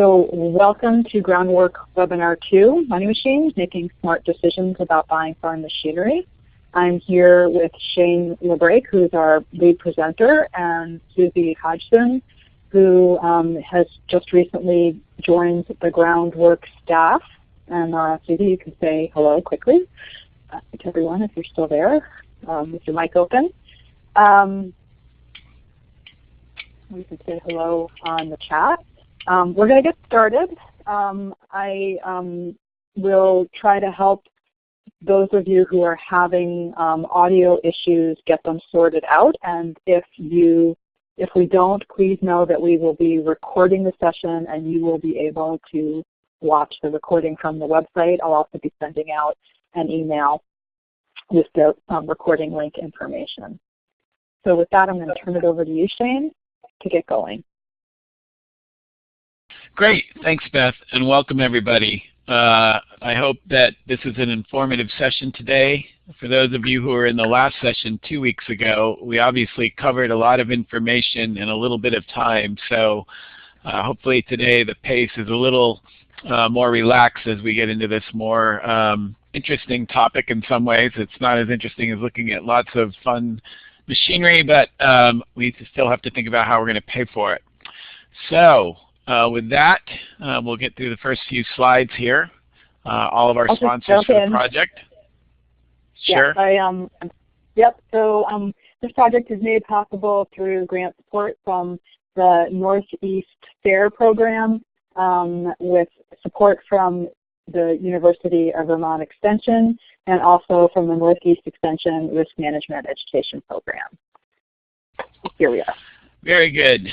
So welcome to Groundwork Webinar 2, Money Machines, Making Smart Decisions About Buying Farm Machinery. I'm here with Shane LaBrake, who's our lead presenter, and Susie Hodgson, who um, has just recently joined the Groundwork staff. And uh, Susie, you can say hello quickly uh, to everyone if you're still there um, with your mic open. Um, we can say hello on the chat. Um, we're going to get started. Um, I um, will try to help those of you who are having um, audio issues get them sorted out. And if you, if we don't, please know that we will be recording the session and you will be able to watch the recording from the website. I'll also be sending out an email with the um, recording link information. So with that, I'm going to turn it over to you, Shane, to get going. Great. Thanks, Beth, and welcome everybody. Uh, I hope that this is an informative session today. For those of you who were in the last session two weeks ago, we obviously covered a lot of information in a little bit of time, so uh, hopefully today the pace is a little uh, more relaxed as we get into this more um, interesting topic in some ways. It's not as interesting as looking at lots of fun machinery, but um, we still have to think about how we're going to pay for it. So uh, with that, uh, we'll get through the first few slides here. Uh, all of our I'll sponsors for the project. Sure. I, um, yep, so um, this project is made possible through grant support from the Northeast SARE program um, with support from the University of Vermont Extension and also from the Northeast Extension Risk Management Education Program. Here we are. Very good.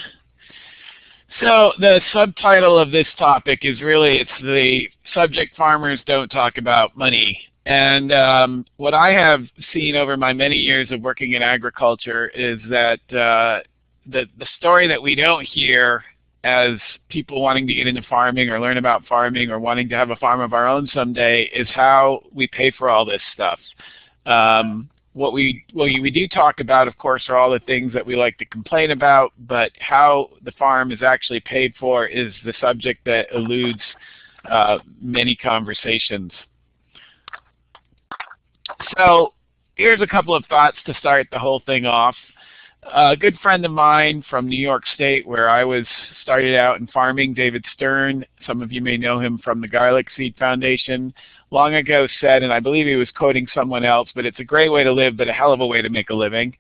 So the subtitle of this topic is really, it's the subject farmers don't talk about money. And um, what I have seen over my many years of working in agriculture is that uh, the, the story that we don't hear as people wanting to get into farming or learn about farming or wanting to have a farm of our own someday is how we pay for all this stuff. Um, what we what we do talk about, of course, are all the things that we like to complain about, but how the farm is actually paid for is the subject that eludes uh, many conversations. So here's a couple of thoughts to start the whole thing off. A good friend of mine from New York State, where I was started out in farming, David Stern. Some of you may know him from the Garlic Seed Foundation long ago said, and I believe he was quoting someone else, but it's a great way to live, but a hell of a way to make a living.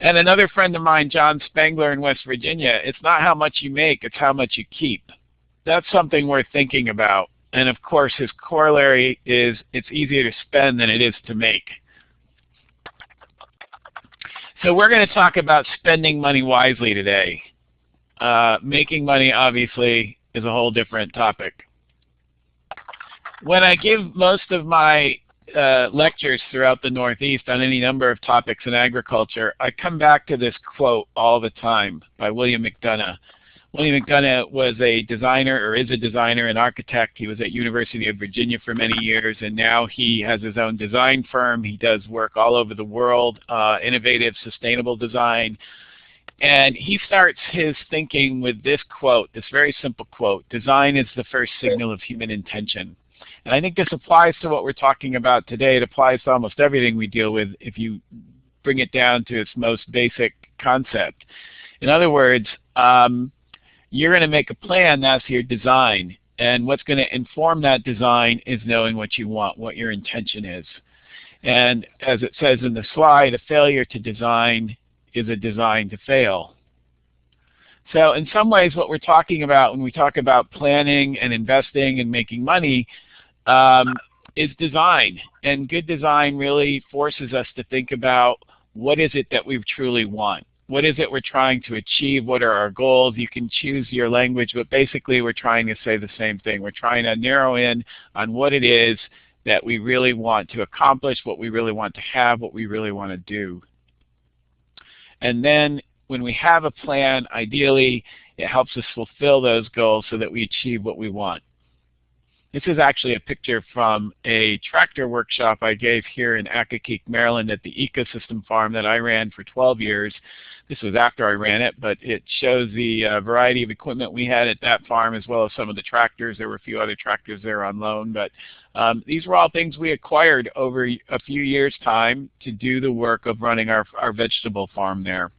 And another friend of mine, John Spangler in West Virginia, it's not how much you make, it's how much you keep. That's something worth thinking about. And of course, his corollary is it's easier to spend than it is to make. So we're going to talk about spending money wisely today. Uh, making money, obviously, is a whole different topic when I give most of my uh, lectures throughout the Northeast on any number of topics in agriculture, I come back to this quote all the time by William McDonough. William McDonough was a designer, or is a designer and architect. He was at University of Virginia for many years, and now he has his own design firm. He does work all over the world, uh, innovative, sustainable design. And he starts his thinking with this quote, this very simple quote, design is the first signal of human intention. And I think this applies to what we're talking about today. It applies to almost everything we deal with if you bring it down to its most basic concept. In other words, um, you're going to make a plan, that's your design. And what's going to inform that design is knowing what you want, what your intention is. And as it says in the slide, a failure to design is a design to fail. So in some ways what we're talking about when we talk about planning and investing and making money um, is design. And good design really forces us to think about what is it that we truly want. What is it we're trying to achieve? What are our goals? You can choose your language, but basically we're trying to say the same thing. We're trying to narrow in on what it is that we really want to accomplish, what we really want to have, what we really want to do. And then when we have a plan, ideally, it helps us fulfill those goals so that we achieve what we want. This is actually a picture from a tractor workshop I gave here in Accokeek, Maryland at the ecosystem farm that I ran for 12 years. This was after I ran it, but it shows the uh, variety of equipment we had at that farm as well as some of the tractors. There were a few other tractors there on loan, but um, these were all things we acquired over a few years' time to do the work of running our, our vegetable farm there.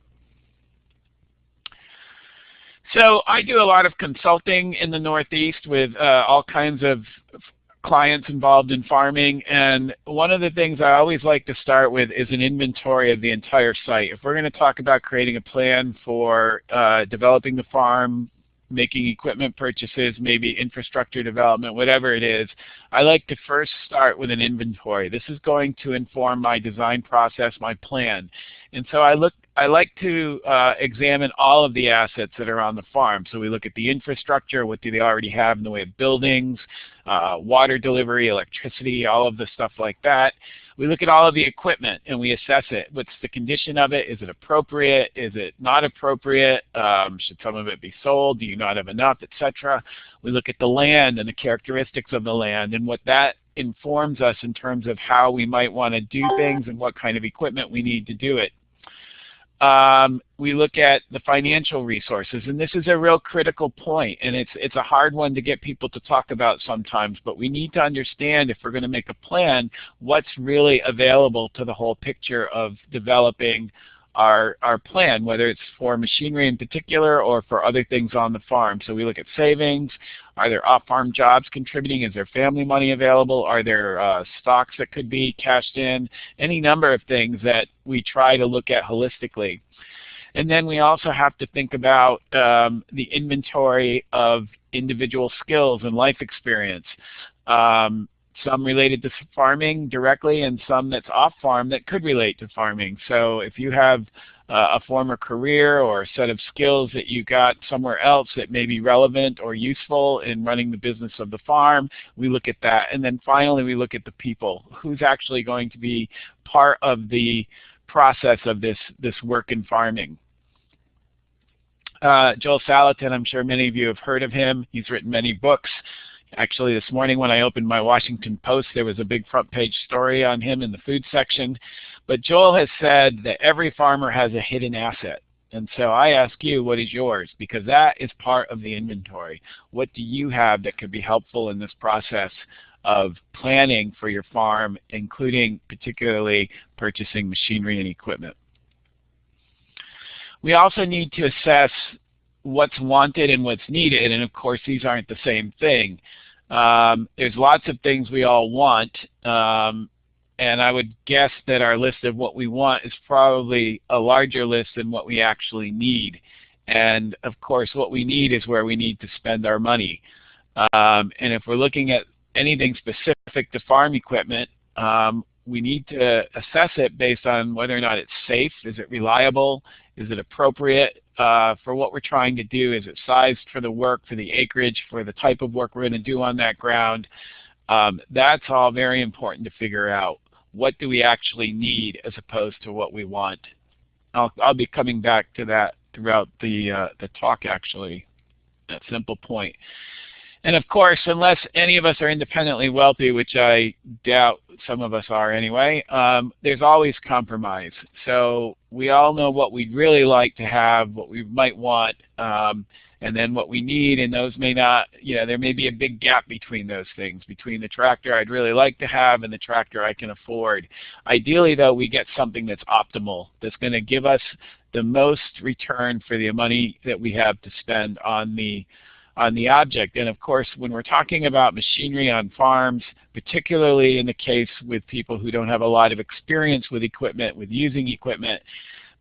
So I do a lot of consulting in the Northeast with uh, all kinds of clients involved in farming and one of the things I always like to start with is an inventory of the entire site. If we're going to talk about creating a plan for uh, developing the farm, making equipment purchases, maybe infrastructure development, whatever it is, I like to first start with an inventory. This is going to inform my design process, my plan. And so I look I like to uh, examine all of the assets that are on the farm. So we look at the infrastructure, what do they already have in the way of buildings, uh, water delivery, electricity, all of the stuff like that. We look at all of the equipment and we assess it. What's the condition of it? Is it appropriate? Is it not appropriate? Um, should some of it be sold? Do you not have enough, etc. We look at the land and the characteristics of the land and what that informs us in terms of how we might want to do things and what kind of equipment we need to do it. Um, we look at the financial resources, and this is a real critical point, and it's it's a hard one to get people to talk about sometimes, but we need to understand if we're going to make a plan, what's really available to the whole picture of developing our, our plan, whether it's for machinery in particular or for other things on the farm. So we look at savings. Are there off-farm jobs contributing? Is there family money available? Are there uh, stocks that could be cashed in? Any number of things that we try to look at holistically. And then we also have to think about um, the inventory of individual skills and life experience. Um, some related to farming directly and some that's off farm that could relate to farming. So if you have uh, a former career or a set of skills that you got somewhere else that may be relevant or useful in running the business of the farm, we look at that. And then finally we look at the people. Who's actually going to be part of the process of this, this work in farming? Uh, Joel Salatin, I'm sure many of you have heard of him. He's written many books. Actually, this morning when I opened my Washington Post, there was a big front page story on him in the food section. But Joel has said that every farmer has a hidden asset. And so I ask you, what is yours? Because that is part of the inventory. What do you have that could be helpful in this process of planning for your farm, including particularly purchasing machinery and equipment? We also need to assess what's wanted and what's needed, and of course these aren't the same thing. Um, there's lots of things we all want, um, and I would guess that our list of what we want is probably a larger list than what we actually need. And of course what we need is where we need to spend our money. Um, and if we're looking at anything specific to farm equipment, um, we need to assess it based on whether or not it's safe, is it reliable, is it appropriate, uh, for what we're trying to do. Is it sized for the work, for the acreage, for the type of work we're going to do on that ground? Um, that's all very important to figure out. What do we actually need as opposed to what we want? I'll, I'll be coming back to that throughout the, uh, the talk actually, that simple point. And of course, unless any of us are independently wealthy, which I doubt some of us are anyway, um, there's always compromise. So we all know what we'd really like to have, what we might want, um, and then what we need, and those may not, you know, there may be a big gap between those things, between the tractor I'd really like to have and the tractor I can afford. Ideally, though, we get something that's optimal, that's going to give us the most return for the money that we have to spend on the on the object. And of course, when we're talking about machinery on farms, particularly in the case with people who don't have a lot of experience with equipment, with using equipment,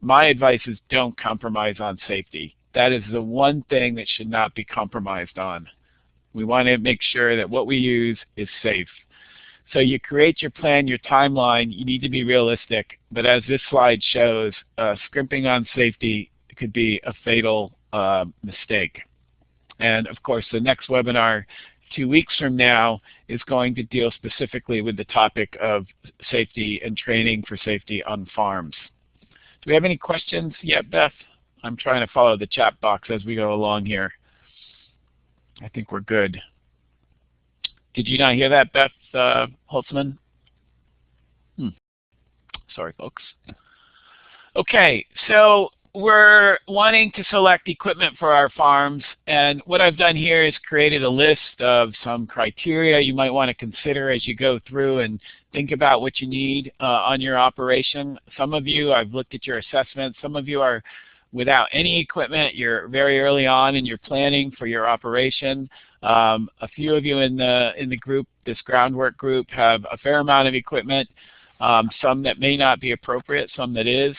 my advice is don't compromise on safety. That is the one thing that should not be compromised on. We want to make sure that what we use is safe. So you create your plan, your timeline, you need to be realistic, but as this slide shows, uh, scrimping on safety could be a fatal uh, mistake. And of course, the next webinar two weeks from now is going to deal specifically with the topic of safety and training for safety on farms. Do we have any questions yet, Beth? I'm trying to follow the chat box as we go along here. I think we're good. Did you not hear that, Beth uh, Holtzman? Hmm. Sorry, folks. Okay, so we're wanting to select equipment for our farms, and what I've done here is created a list of some criteria you might want to consider as you go through and think about what you need uh, on your operation. Some of you, I've looked at your assessment. Some of you are without any equipment. You're very early on in your planning for your operation. Um, a few of you in the in the group, this groundwork group, have a fair amount of equipment. Um, some that may not be appropriate, some that is.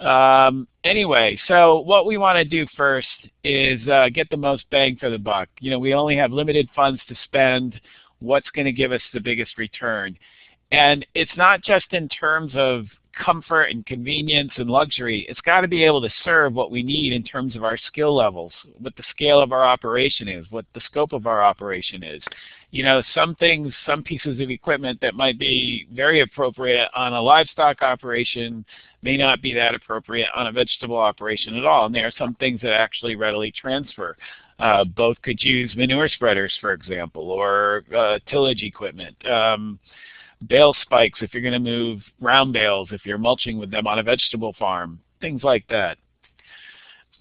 Um, anyway, so what we want to do first is uh, get the most bang for the buck. You know, we only have limited funds to spend. What's going to give us the biggest return? And it's not just in terms of comfort and convenience and luxury. It's got to be able to serve what we need in terms of our skill levels, what the scale of our operation is, what the scope of our operation is. You know, some things, some pieces of equipment that might be very appropriate on a livestock operation may not be that appropriate on a vegetable operation at all. And there are some things that actually readily transfer. Uh, both could use manure spreaders, for example, or uh, tillage equipment. Um, bale spikes if you're going to move round bales, if you're mulching with them on a vegetable farm, things like that.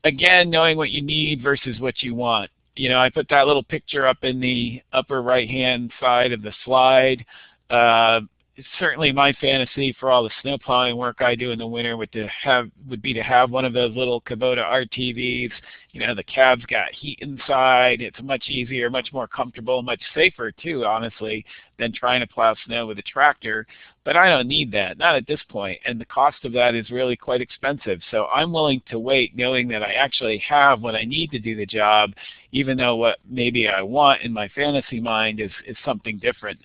Again, knowing what you need versus what you want. You know, I put that little picture up in the upper right-hand side of the slide. Uh, certainly my fantasy for all the snow plowing work I do in the winter would to have would be to have one of those little Kubota RTVs. You know, the cab's got heat inside. It's much easier, much more comfortable, much safer too, honestly, than trying to plow snow with a tractor. But I don't need that, not at this point. point, and the cost of that is really quite expensive. So I'm willing to wait knowing that I actually have what I need to do the job, even though what maybe I want in my fantasy mind is, is something different.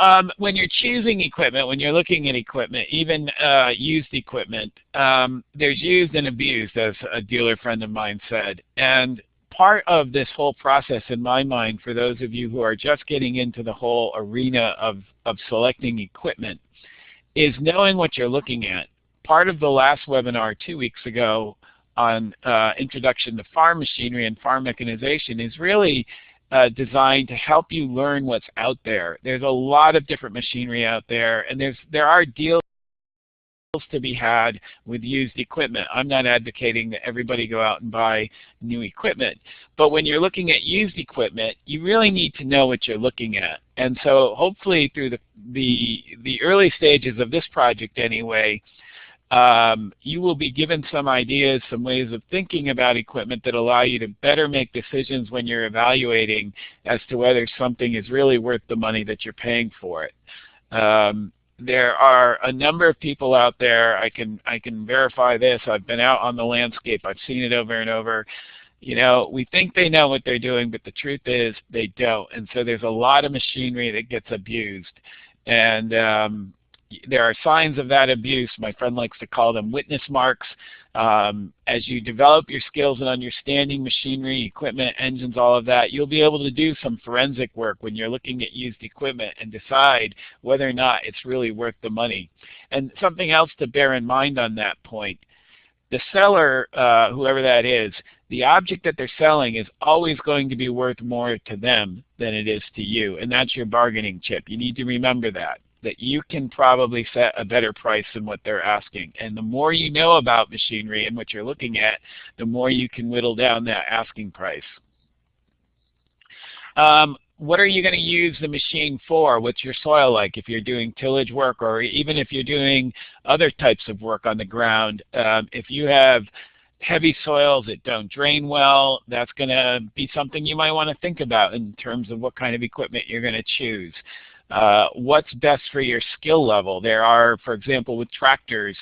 Um, when you're choosing equipment, when you're looking at equipment, even uh, used equipment, um, there's used and abused, as a dealer friend of mine said. And part of this whole process, in my mind, for those of you who are just getting into the whole arena of, of selecting equipment, is knowing what you're looking at. Part of the last webinar two weeks ago on uh, introduction to farm machinery and farm mechanization is really uh, designed to help you learn what's out there. There's a lot of different machinery out there, and there's there are deals to be had with used equipment. I'm not advocating that everybody go out and buy new equipment. But when you're looking at used equipment, you really need to know what you're looking at. And so hopefully through the, the, the early stages of this project anyway, um, you will be given some ideas, some ways of thinking about equipment that allow you to better make decisions when you're evaluating as to whether something is really worth the money that you're paying for it. Um, there are a number of people out there, I can, I can verify this, I've been out on the landscape, I've seen it over and over. You know, we think they know what they're doing, but the truth is they don't. And so there's a lot of machinery that gets abused. And um, there are signs of that abuse. My friend likes to call them witness marks. Um, as you develop your skills and understanding machinery, equipment, engines, all of that, you'll be able to do some forensic work when you're looking at used equipment and decide whether or not it's really worth the money. And something else to bear in mind on that point, the seller, uh, whoever that is, the object that they're selling is always going to be worth more to them than it is to you, and that's your bargaining chip. You need to remember that that you can probably set a better price than what they're asking. And the more you know about machinery and what you're looking at, the more you can whittle down that asking price. Um, what are you going to use the machine for? What's your soil like if you're doing tillage work or even if you're doing other types of work on the ground? Um, if you have heavy soils that don't drain well, that's going to be something you might want to think about in terms of what kind of equipment you're going to choose. Uh, what's best for your skill level. There are, for example, with tractors,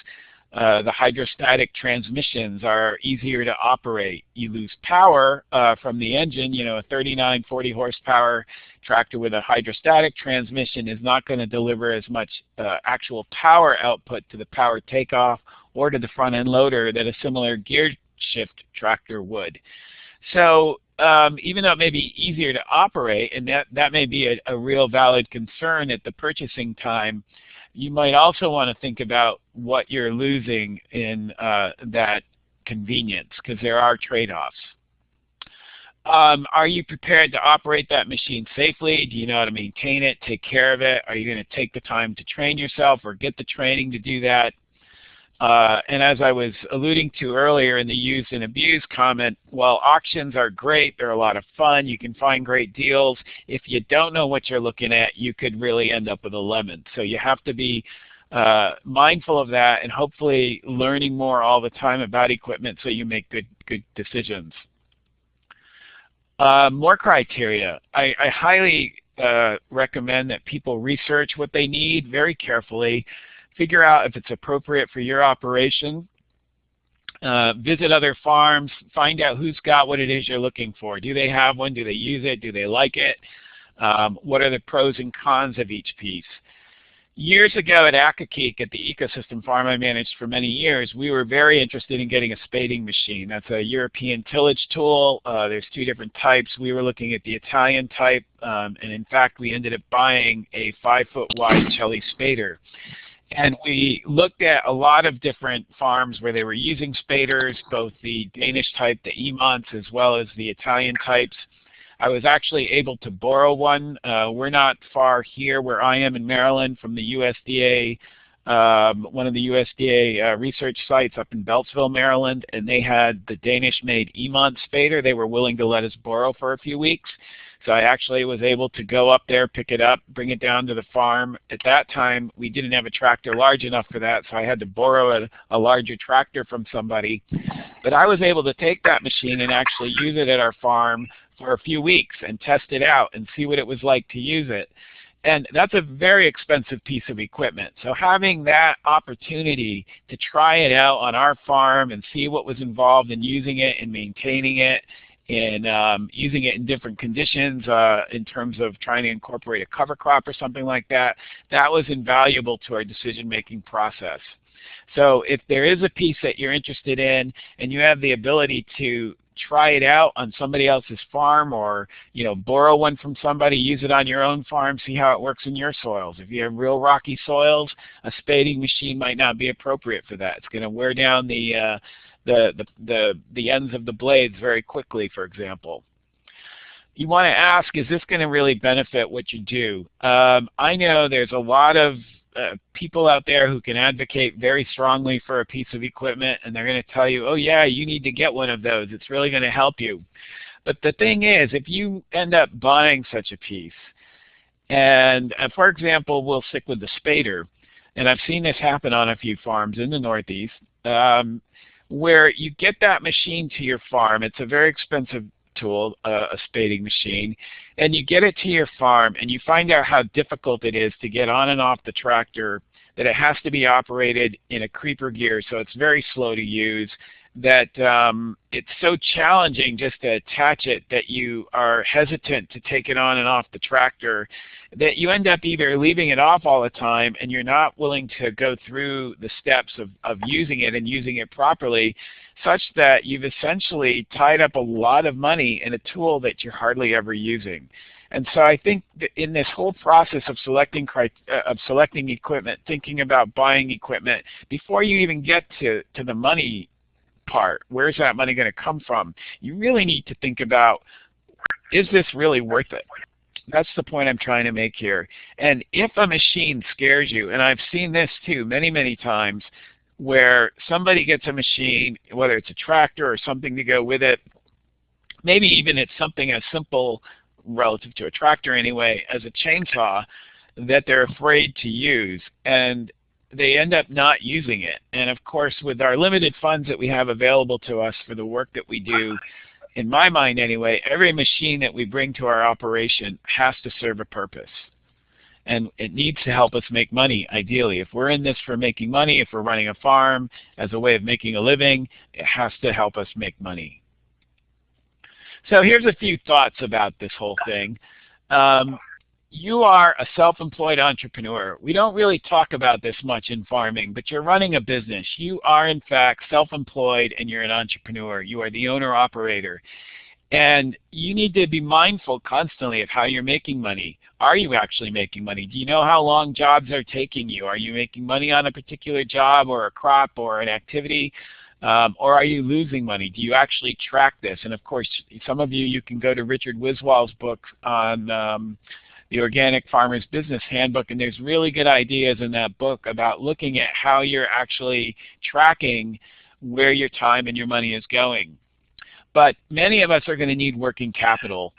uh, the hydrostatic transmissions are easier to operate. You lose power uh, from the engine. You know, a 39, 40 horsepower tractor with a hydrostatic transmission is not going to deliver as much uh, actual power output to the power takeoff or to the front end loader that a similar gear shift tractor would. So um, even though it may be easier to operate, and that, that may be a, a real valid concern at the purchasing time, you might also want to think about what you're losing in uh, that convenience, because there are trade-offs. Um, are you prepared to operate that machine safely? Do you know how to maintain it, take care of it? Are you going to take the time to train yourself or get the training to do that? Uh, and as I was alluding to earlier in the use and abuse comment, while auctions are great, they're a lot of fun, you can find great deals, if you don't know what you're looking at, you could really end up with a lemon. So you have to be uh, mindful of that and hopefully learning more all the time about equipment so you make good, good decisions. Uh, more criteria. I, I highly uh, recommend that people research what they need very carefully, figure out if it's appropriate for your operation, uh, visit other farms, find out who's got what it is you're looking for. Do they have one? Do they use it? Do they like it? Um, what are the pros and cons of each piece? Years ago at Accokeek, at the ecosystem farm I managed for many years, we were very interested in getting a spading machine. That's a European tillage tool. Uh, there's two different types. We were looking at the Italian type, um, and in fact we ended up buying a five-foot wide Celli spader. And we looked at a lot of different farms where they were using spaders, both the Danish type, the Imants, as well as the Italian types. I was actually able to borrow one. Uh, we're not far here where I am in Maryland from the USDA, um, one of the USDA uh, research sites up in Beltsville, Maryland, and they had the Danish-made Imant Spader they were willing to let us borrow for a few weeks. So I actually was able to go up there, pick it up, bring it down to the farm. At that time, we didn't have a tractor large enough for that, so I had to borrow a, a larger tractor from somebody. But I was able to take that machine and actually use it at our farm for a few weeks and test it out and see what it was like to use it. And that's a very expensive piece of equipment. So having that opportunity to try it out on our farm and see what was involved in using it and maintaining it and um, using it in different conditions uh, in terms of trying to incorporate a cover crop or something like that, that was invaluable to our decision-making process. So if there is a piece that you're interested in and you have the ability to try it out on somebody else's farm or you know borrow one from somebody, use it on your own farm, see how it works in your soils. If you have real rocky soils, a spading machine might not be appropriate for that. It's going to wear down the, uh, the, the, the, the ends of the blades very quickly, for example you want to ask, is this going to really benefit what you do? Um, I know there's a lot of uh, people out there who can advocate very strongly for a piece of equipment and they're going to tell you, oh yeah, you need to get one of those. It's really going to help you. But the thing is, if you end up buying such a piece, and uh, for example, we'll stick with the spader, and I've seen this happen on a few farms in the Northeast, um, where you get that machine to your farm. It's a very expensive tool, uh, a spading machine, and you get it to your farm and you find out how difficult it is to get on and off the tractor, that it has to be operated in a creeper gear so it's very slow to use, that um, it's so challenging just to attach it that you are hesitant to take it on and off the tractor that you end up either leaving it off all the time and you're not willing to go through the steps of, of using it and using it properly such that you've essentially tied up a lot of money in a tool that you're hardly ever using. And so I think in this whole process of selecting uh, of selecting equipment, thinking about buying equipment, before you even get to, to the money part, where's that money going to come from? You really need to think about, is this really worth it? That's the point I'm trying to make here. And if a machine scares you, and I've seen this too many, many times, where somebody gets a machine, whether it's a tractor or something to go with it, maybe even it's something as simple relative to a tractor anyway as a chainsaw that they're afraid to use and they end up not using it. And of course with our limited funds that we have available to us for the work that we do, in my mind anyway, every machine that we bring to our operation has to serve a purpose and it needs to help us make money, ideally. If we're in this for making money, if we're running a farm as a way of making a living, it has to help us make money. So here's a few thoughts about this whole thing. Um, you are a self-employed entrepreneur. We don't really talk about this much in farming, but you're running a business. You are in fact self-employed and you're an entrepreneur. You are the owner-operator. And you need to be mindful constantly of how you're making money. Are you actually making money? Do you know how long jobs are taking you? Are you making money on a particular job or a crop or an activity? Um, or are you losing money? Do you actually track this? And of course, some of you, you can go to Richard Wiswall's book on um, the Organic Farmer's Business Handbook, and there's really good ideas in that book about looking at how you're actually tracking where your time and your money is going. But many of us are going to need working capital.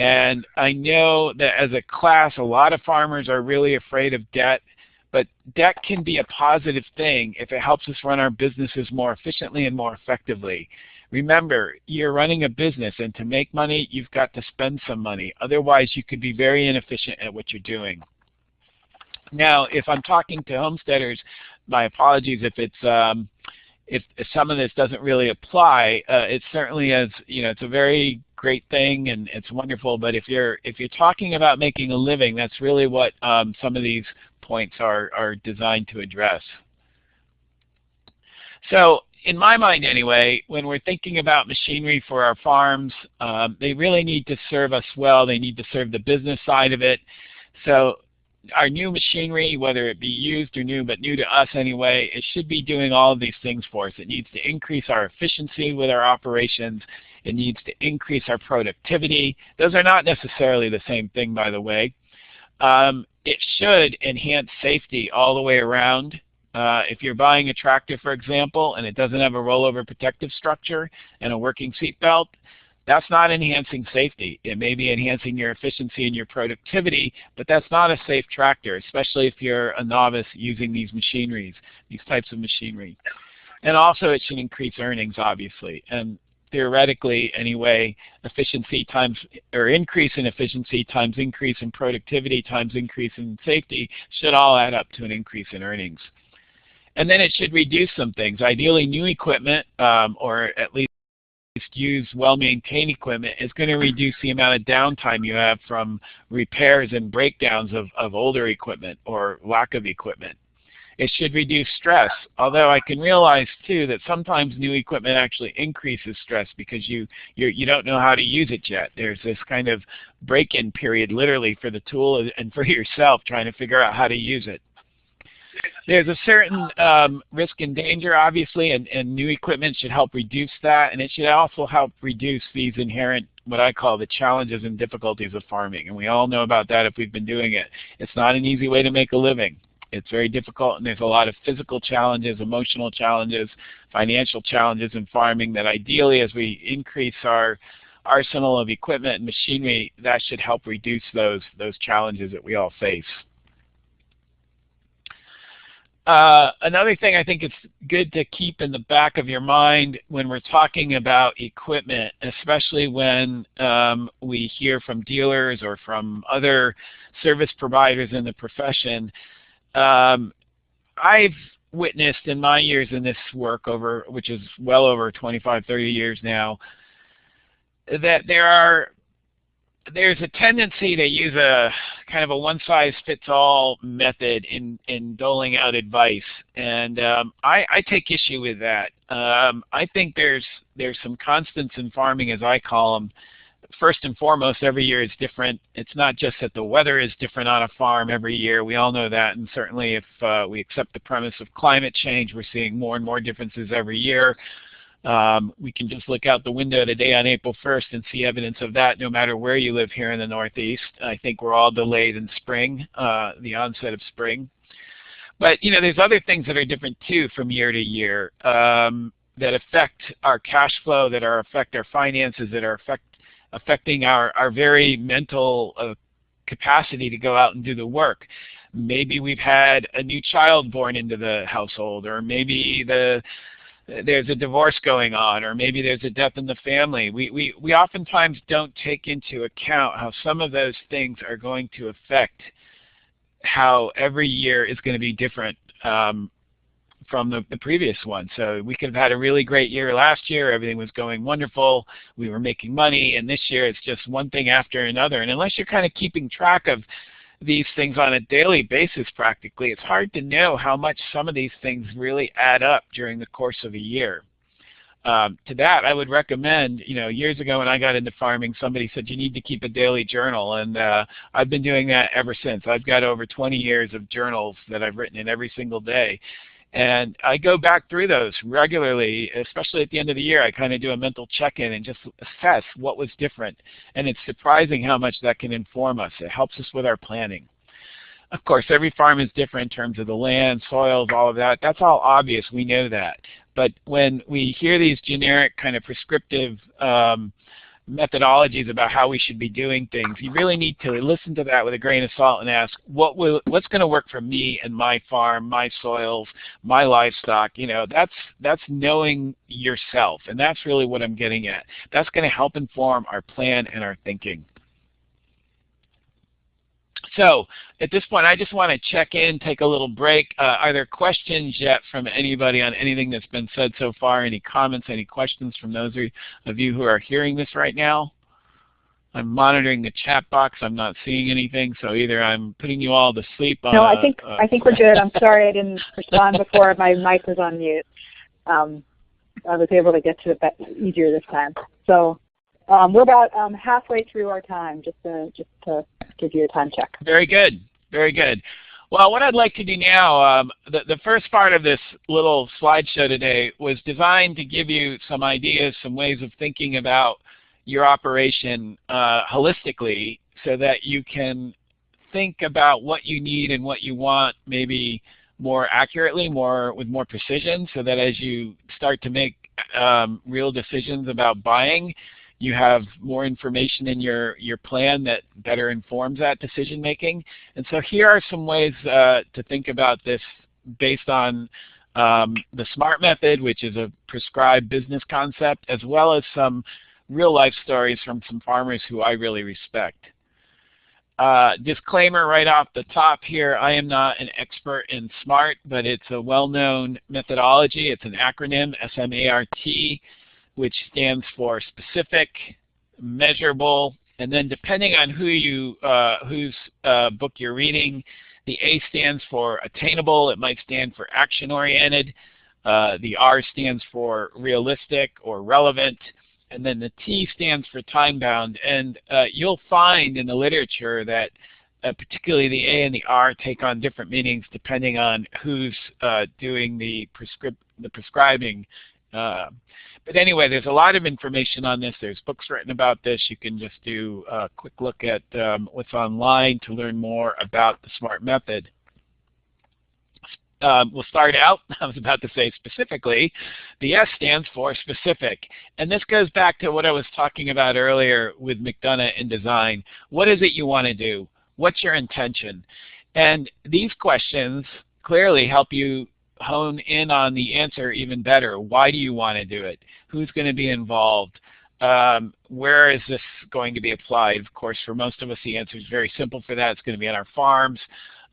And I know that as a class, a lot of farmers are really afraid of debt, but debt can be a positive thing if it helps us run our businesses more efficiently and more effectively. Remember, you're running a business, and to make money, you've got to spend some money. Otherwise, you could be very inefficient at what you're doing. Now, if I'm talking to homesteaders, my apologies if it's um, if, some of this doesn't really apply. Uh, it certainly is, you know, it's a very great thing and it's wonderful. But if you're if you're talking about making a living, that's really what um, some of these points are are designed to address. So in my mind anyway, when we're thinking about machinery for our farms, um, they really need to serve us well. They need to serve the business side of it. So our new machinery, whether it be used or new, but new to us anyway, it should be doing all of these things for us. It needs to increase our efficiency with our operations. It needs to increase our productivity. Those are not necessarily the same thing, by the way. Um, it should enhance safety all the way around. Uh, if you're buying a tractor, for example, and it doesn't have a rollover protective structure and a working seat belt, that's not enhancing safety. It may be enhancing your efficiency and your productivity, but that's not a safe tractor, especially if you're a novice using these machineries, these types of machinery. And also it should increase earnings, obviously. And theoretically, anyway, efficiency times, or increase in efficiency times increase in productivity times increase in safety should all add up to an increase in earnings. And then it should reduce some things. Ideally, new equipment, um, or at least use well-maintained equipment, is going to reduce the amount of downtime you have from repairs and breakdowns of, of older equipment or lack of equipment. It should reduce stress, although I can realize too that sometimes new equipment actually increases stress because you you're, you do not know how to use it yet. There's this kind of break-in period literally for the tool and for yourself trying to figure out how to use it there's a certain um, risk and danger, obviously, and, and new equipment should help reduce that, and it should also help reduce these inherent, what I call the challenges and difficulties of farming. And we all know about that if we've been doing it. It's not an easy way to make a living. It's very difficult, and there's a lot of physical challenges, emotional challenges, financial challenges in farming that ideally, as we increase our arsenal of equipment and machinery, that should help reduce those, those challenges that we all face. Uh, another thing I think it's good to keep in the back of your mind when we're talking about equipment, especially when um, we hear from dealers or from other service providers in the profession, um, I've witnessed in my years in this work over, which is well over 25, 30 years now, that there are there's a tendency to use a kind of a one-size-fits-all method in, in doling out advice, and um, I, I, take issue with that. Um, I think there's there's some constants in farming, as I call them. First and foremost, every year is different. It's not just that the weather is different on a farm every year. We all know that, and certainly if uh, we accept the premise of climate change, we're seeing more and more differences every year. Um, we can just look out the window today on April 1st and see evidence of that no matter where you live here in the Northeast. I think we're all delayed in spring, uh, the onset of spring. But you know, there's other things that are different too from year to year um, that affect our cash flow, that are affect our finances, that are affect, affecting our, our very mental uh, capacity to go out and do the work maybe we've had a new child born into the household, or maybe the there's a divorce going on or maybe there's a death in the family. We, we, we oftentimes don't take into account how some of those things are going to affect how every year is going to be different um, from the, the previous one. So we could have had a really great year last year. Everything was going wonderful. We were making money. And this year it's just one thing after another. And unless you're kind of keeping track of these things on a daily basis practically, it's hard to know how much some of these things really add up during the course of a year. Um, to that, I would recommend, you know, years ago when I got into farming, somebody said you need to keep a daily journal, and uh, I've been doing that ever since. I've got over 20 years of journals that I've written in every single day. And I go back through those regularly, especially at the end of the year. I kind of do a mental check-in and just assess what was different. And it's surprising how much that can inform us. It helps us with our planning. Of course, every farm is different in terms of the land, soils, all of that. That's all obvious. We know that. But when we hear these generic kind of prescriptive um, methodologies about how we should be doing things, you really need to listen to that with a grain of salt and ask, what will, what's going to work for me and my farm, my soils, my livestock? You know, that's, that's knowing yourself, and that's really what I'm getting at. That's going to help inform our plan and our thinking. So at this point, I just want to check in, take a little break. Uh, are there questions yet from anybody on anything that's been said so far? Any comments, any questions from those of you who are hearing this right now? I'm monitoring the chat box. I'm not seeing anything, so either I'm putting you all to sleep. no, I think uh, I think we're good. I'm sorry I didn't respond before my mic was on mute. Um, I was able to get to it easier this time. So um, we're about um, halfway through our time, just to, just to give you a time check. Very good. Very good. Well, what I'd like to do now, um, the, the first part of this little slideshow today was designed to give you some ideas, some ways of thinking about your operation uh, holistically so that you can think about what you need and what you want maybe more accurately, more with more precision, so that as you start to make um, real decisions about buying, you have more information in your, your plan that better informs that decision making. And so here are some ways uh, to think about this based on um, the SMART method, which is a prescribed business concept, as well as some real life stories from some farmers who I really respect. Uh, disclaimer right off the top here, I am not an expert in SMART, but it's a well-known methodology. It's an acronym, S-M-A-R-T which stands for specific, measurable, and then depending on who you, uh, whose uh, book you're reading, the A stands for attainable. It might stand for action-oriented. Uh, the R stands for realistic or relevant. And then the T stands for time-bound. And uh, you'll find in the literature that uh, particularly the A and the R take on different meanings depending on who's uh, doing the, prescrip the prescribing but anyway, there's a lot of information on this. There's books written about this. You can just do a quick look at um, what's online to learn more about the SMART method. Um, we'll start out, I was about to say specifically, the S stands for specific. And this goes back to what I was talking about earlier with McDonough in design. What is it you want to do? What's your intention? And these questions clearly help you hone in on the answer even better. Why do you want to do it? Who's going to be involved? Um, where is this going to be applied? Of course, for most of us, the answer is very simple for that. It's going to be on our farms.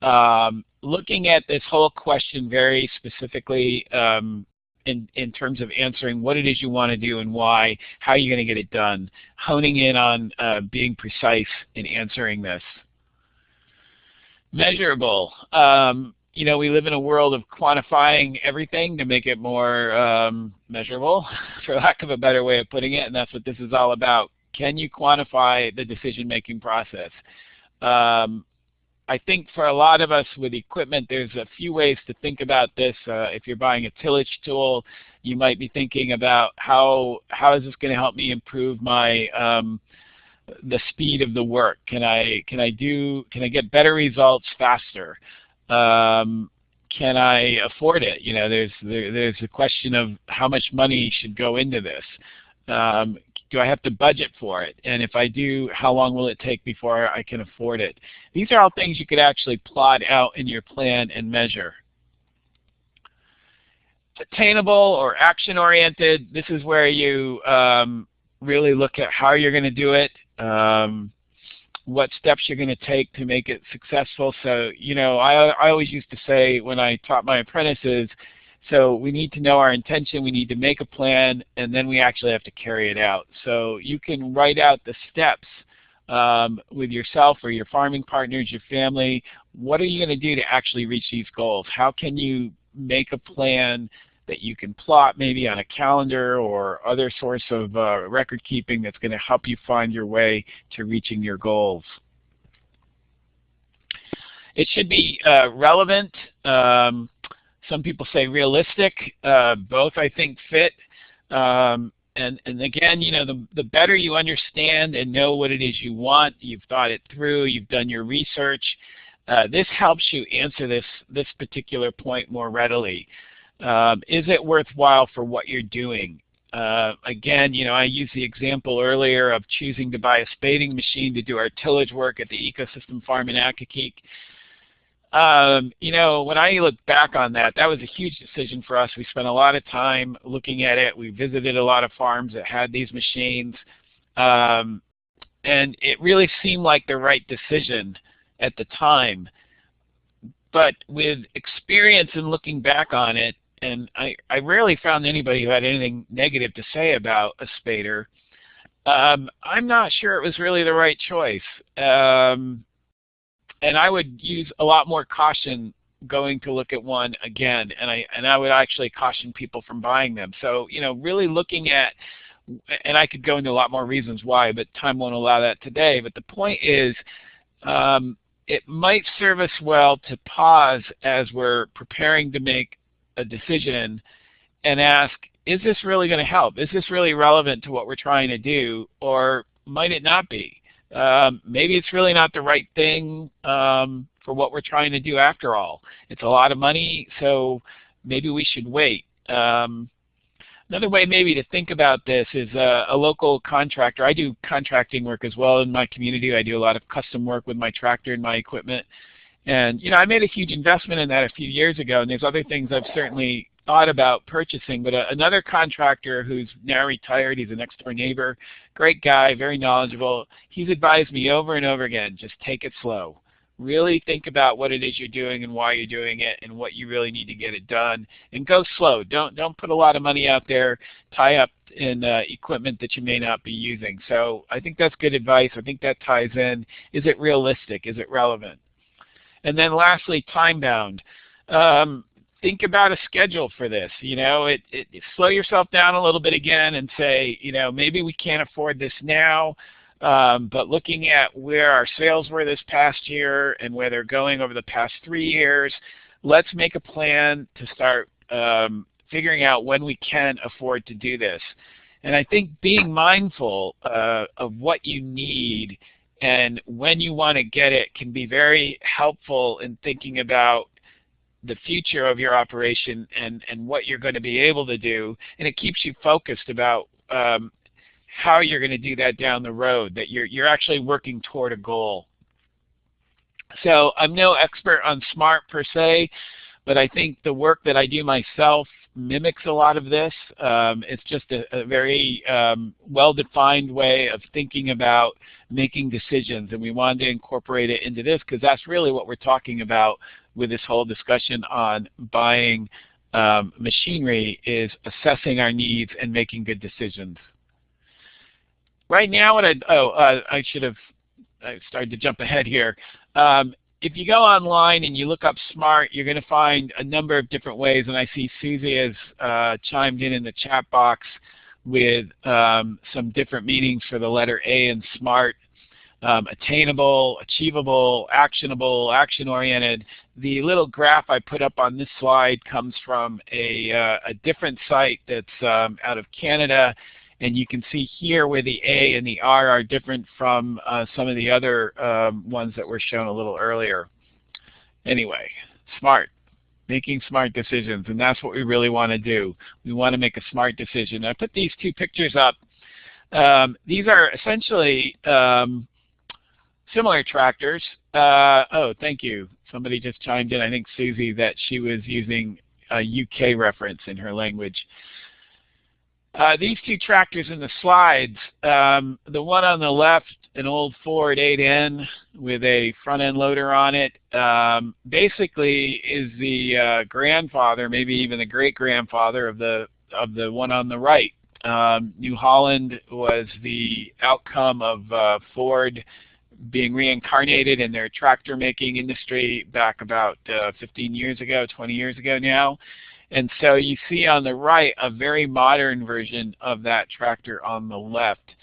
Um, looking at this whole question very specifically um, in, in terms of answering what it is you want to do and why, how are you're going to get it done, honing in on uh, being precise in answering this. Measurable. Um, you know, we live in a world of quantifying everything to make it more um, measurable, for lack of a better way of putting it, and that's what this is all about. Can you quantify the decision-making process? Um, I think for a lot of us with equipment, there's a few ways to think about this. Uh, if you're buying a tillage tool, you might be thinking about how how is this going to help me improve my um, the speed of the work? Can I can I do can I get better results faster? Um, can I afford it? You know, there's there, there's a question of how much money should go into this. Um, do I have to budget for it? And if I do, how long will it take before I can afford it? These are all things you could actually plot out in your plan and measure. Attainable or action-oriented, this is where you um, really look at how you're going to do it. Um, what steps you're going to take to make it successful. So, you know, I, I always used to say when I taught my apprentices, so we need to know our intention, we need to make a plan, and then we actually have to carry it out. So you can write out the steps um, with yourself or your farming partners, your family. What are you going to do to actually reach these goals? How can you make a plan that you can plot maybe on a calendar or other source of uh, record keeping that's going to help you find your way to reaching your goals. It should be uh, relevant. Um, some people say realistic. Uh, both I think fit. Um, and, and again, you know, the, the better you understand and know what it is you want, you've thought it through, you've done your research, uh, this helps you answer this, this particular point more readily. Um, is it worthwhile for what you're doing? Uh, again, you know, I used the example earlier of choosing to buy a spading machine to do our tillage work at the ecosystem farm in Accokeek. Um, you know, when I look back on that, that was a huge decision for us. We spent a lot of time looking at it. We visited a lot of farms that had these machines. Um, and it really seemed like the right decision at the time. But with experience and looking back on it, and I, I rarely found anybody who had anything negative to say about a spader, um, I'm not sure it was really the right choice. Um, and I would use a lot more caution going to look at one again, and I and I would actually caution people from buying them. So you know, really looking at, and I could go into a lot more reasons why, but time won't allow that today. But the point is, um, it might serve us well to pause as we're preparing to make a decision and ask, is this really going to help? Is this really relevant to what we're trying to do, or might it not be? Um, maybe it's really not the right thing um, for what we're trying to do after all. It's a lot of money, so maybe we should wait. Um, another way maybe to think about this is a, a, local contractor. I do contracting work as well in my community. I do a lot of custom work with my tractor and my equipment. And you know, I made a huge investment in that a few years ago, and there's other things I've certainly thought about purchasing, but a, another contractor who's now retired, he's a next door neighbor, great guy, very knowledgeable, he's advised me over and over again, just take it slow. Really think about what it is you're doing and why you're doing it and what you really need to get it done. And go slow. Don't, don't put a lot of money out there, tie up in uh, equipment that you may not be using. So I think that's good advice. I think that ties in. Is it realistic? Is it relevant? And then lastly, time bound. Um, think about a schedule for this. You know, it, it, slow yourself down a little bit again and say, you know, maybe we can't afford this now, um, but looking at where our sales were this past year and where they're going over the past three years, let's make a plan to start um, figuring out when we can afford to do this. And I think being mindful uh, of what you need and when you want to get it can be very helpful in thinking about the future of your operation and, and what you're going to be able to do, and it keeps you focused about um, how you're going to do that down the road, that you're, you're actually working toward a goal. So I'm no expert on SMART per se, but I think the work that I do myself mimics a lot of this. Um, it's just a, a very um, well-defined way of thinking about making decisions, and we wanted to incorporate it into this because that's really what we're talking about with this whole discussion on buying um, machinery is assessing our needs and making good decisions. Right now, what I oh uh, I should have I started to jump ahead here. Um, if you go online and you look up SMART, you're going to find a number of different ways, and I see Susie has uh, chimed in in the chat box with um, some different meanings for the letter A in SMART um, attainable, achievable, actionable, action-oriented. The little graph I put up on this slide comes from a, uh, a different site that's um, out of Canada, and you can see here where the A and the R are different from uh, some of the other um, ones that were shown a little earlier. Anyway, smart, making smart decisions, and that's what we really want to do. We want to make a smart decision. I put these two pictures up. Um, these are essentially um, similar tractors. Uh, oh, thank you. Somebody just chimed in, I think Susie, that she was using a UK reference in her language. Uh, these two tractors in the slides, um, the one on the left, an old Ford 8N with a front end loader on it, um, basically is the uh, grandfather, maybe even the great grandfather of the of the one on the right. Um, New Holland was the outcome of uh, Ford being reincarnated in their tractor making industry back about uh, 15 years ago, 20 years ago now. And so you see on the right a very modern version of that tractor on the left.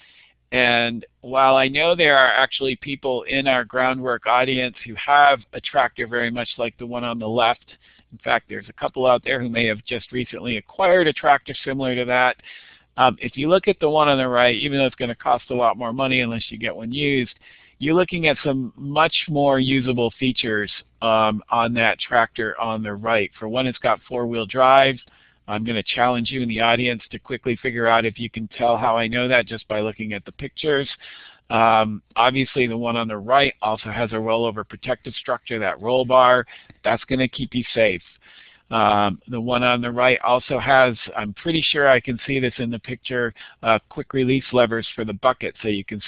And while I know there are actually people in our groundwork audience who have a tractor very much like the one on the left, In fact, there's a couple out there who may have just recently acquired a tractor similar to that. Um, if you look at the one on the right, even though it's going to cost a lot more money unless you get one used, you're looking at some much more usable features um, on that tractor on the right. For one, it's got four-wheel drive. I'm going to challenge you in the audience to quickly figure out if you can tell how I know that just by looking at the pictures. Um, obviously, the one on the right also has a rollover protective structure, that roll bar. That's going to keep you safe. Um, the one on the right also has, I'm pretty sure I can see this in the picture, uh, quick release levers for the bucket so you can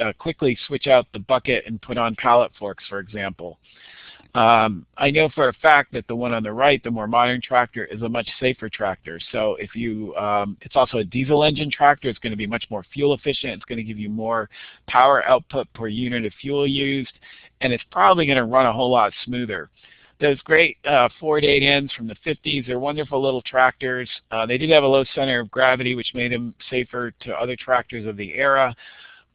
uh, quickly switch out the bucket and put on pallet forks, for example. Um, I know for a fact that the one on the right, the more modern tractor, is a much safer tractor. So if you, um, it's also a diesel engine tractor. It's going to be much more fuel efficient. It's going to give you more power output per unit of fuel used, and it's probably going to run a whole lot smoother. Those great uh, Ford 8Ns from the 50s, they're wonderful little tractors. Uh, they did have a low center of gravity, which made them safer to other tractors of the era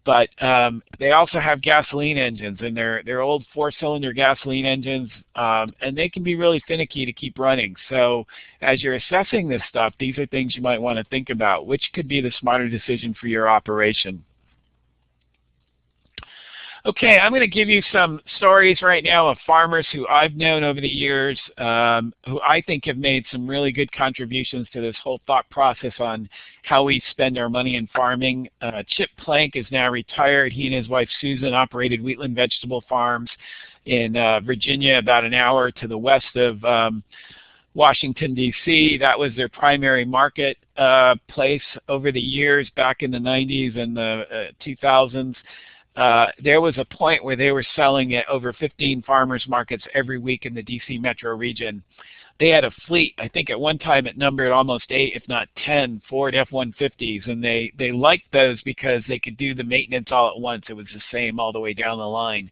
but um, they also have gasoline engines, and they're they're old four-cylinder gasoline engines, um, and they can be really finicky to keep running. So as you're assessing this stuff, these are things you might want to think about. Which could be the smarter decision for your operation? Okay, I'm going to give you some stories right now of farmers who I've known over the years um, who I think have made some really good contributions to this whole thought process on how we spend our money in farming. Uh, Chip Planck is now retired. He and his wife Susan operated Wheatland Vegetable Farms in uh, Virginia about an hour to the west of um, Washington, D.C. That was their primary market uh, place over the years back in the 90s and the 2000s. Uh, there was a point where they were selling at over 15 farmers markets every week in the DC metro region. They had a fleet, I think at one time it numbered almost eight, if not 10 Ford F-150s, and they, they liked those because they could do the maintenance all at once. It was the same all the way down the line.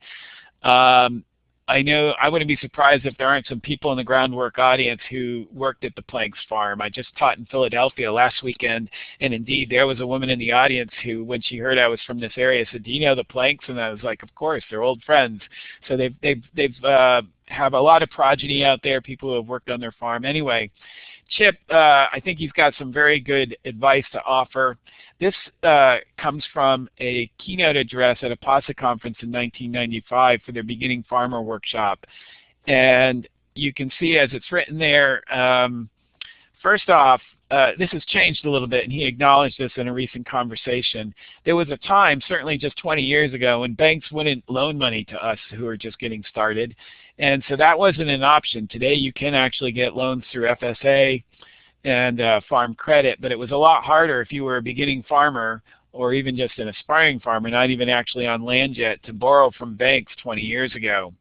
Um, I know I wouldn't be surprised if there aren't some people in the groundwork audience who worked at the Plancks farm. I just taught in Philadelphia last weekend, and indeed there was a woman in the audience who, when she heard I was from this area, said, "Do you know the Plancks?" And I was like, "Of course, they're old friends." So they've they've they've uh, have a lot of progeny out there, people who have worked on their farm. Anyway, Chip, uh, I think he's got some very good advice to offer. This uh, comes from a keynote address at a PASA conference in 1995 for their Beginning Farmer Workshop. And you can see as it's written there, um, first off, uh, this has changed a little bit, and he acknowledged this in a recent conversation. There was a time, certainly just 20 years ago, when banks wouldn't loan money to us who are just getting started. And so that wasn't an option. Today you can actually get loans through FSA and uh, farm credit, but it was a lot harder if you were a beginning farmer or even just an aspiring farmer, not even actually on land yet, to borrow from banks 20 years ago.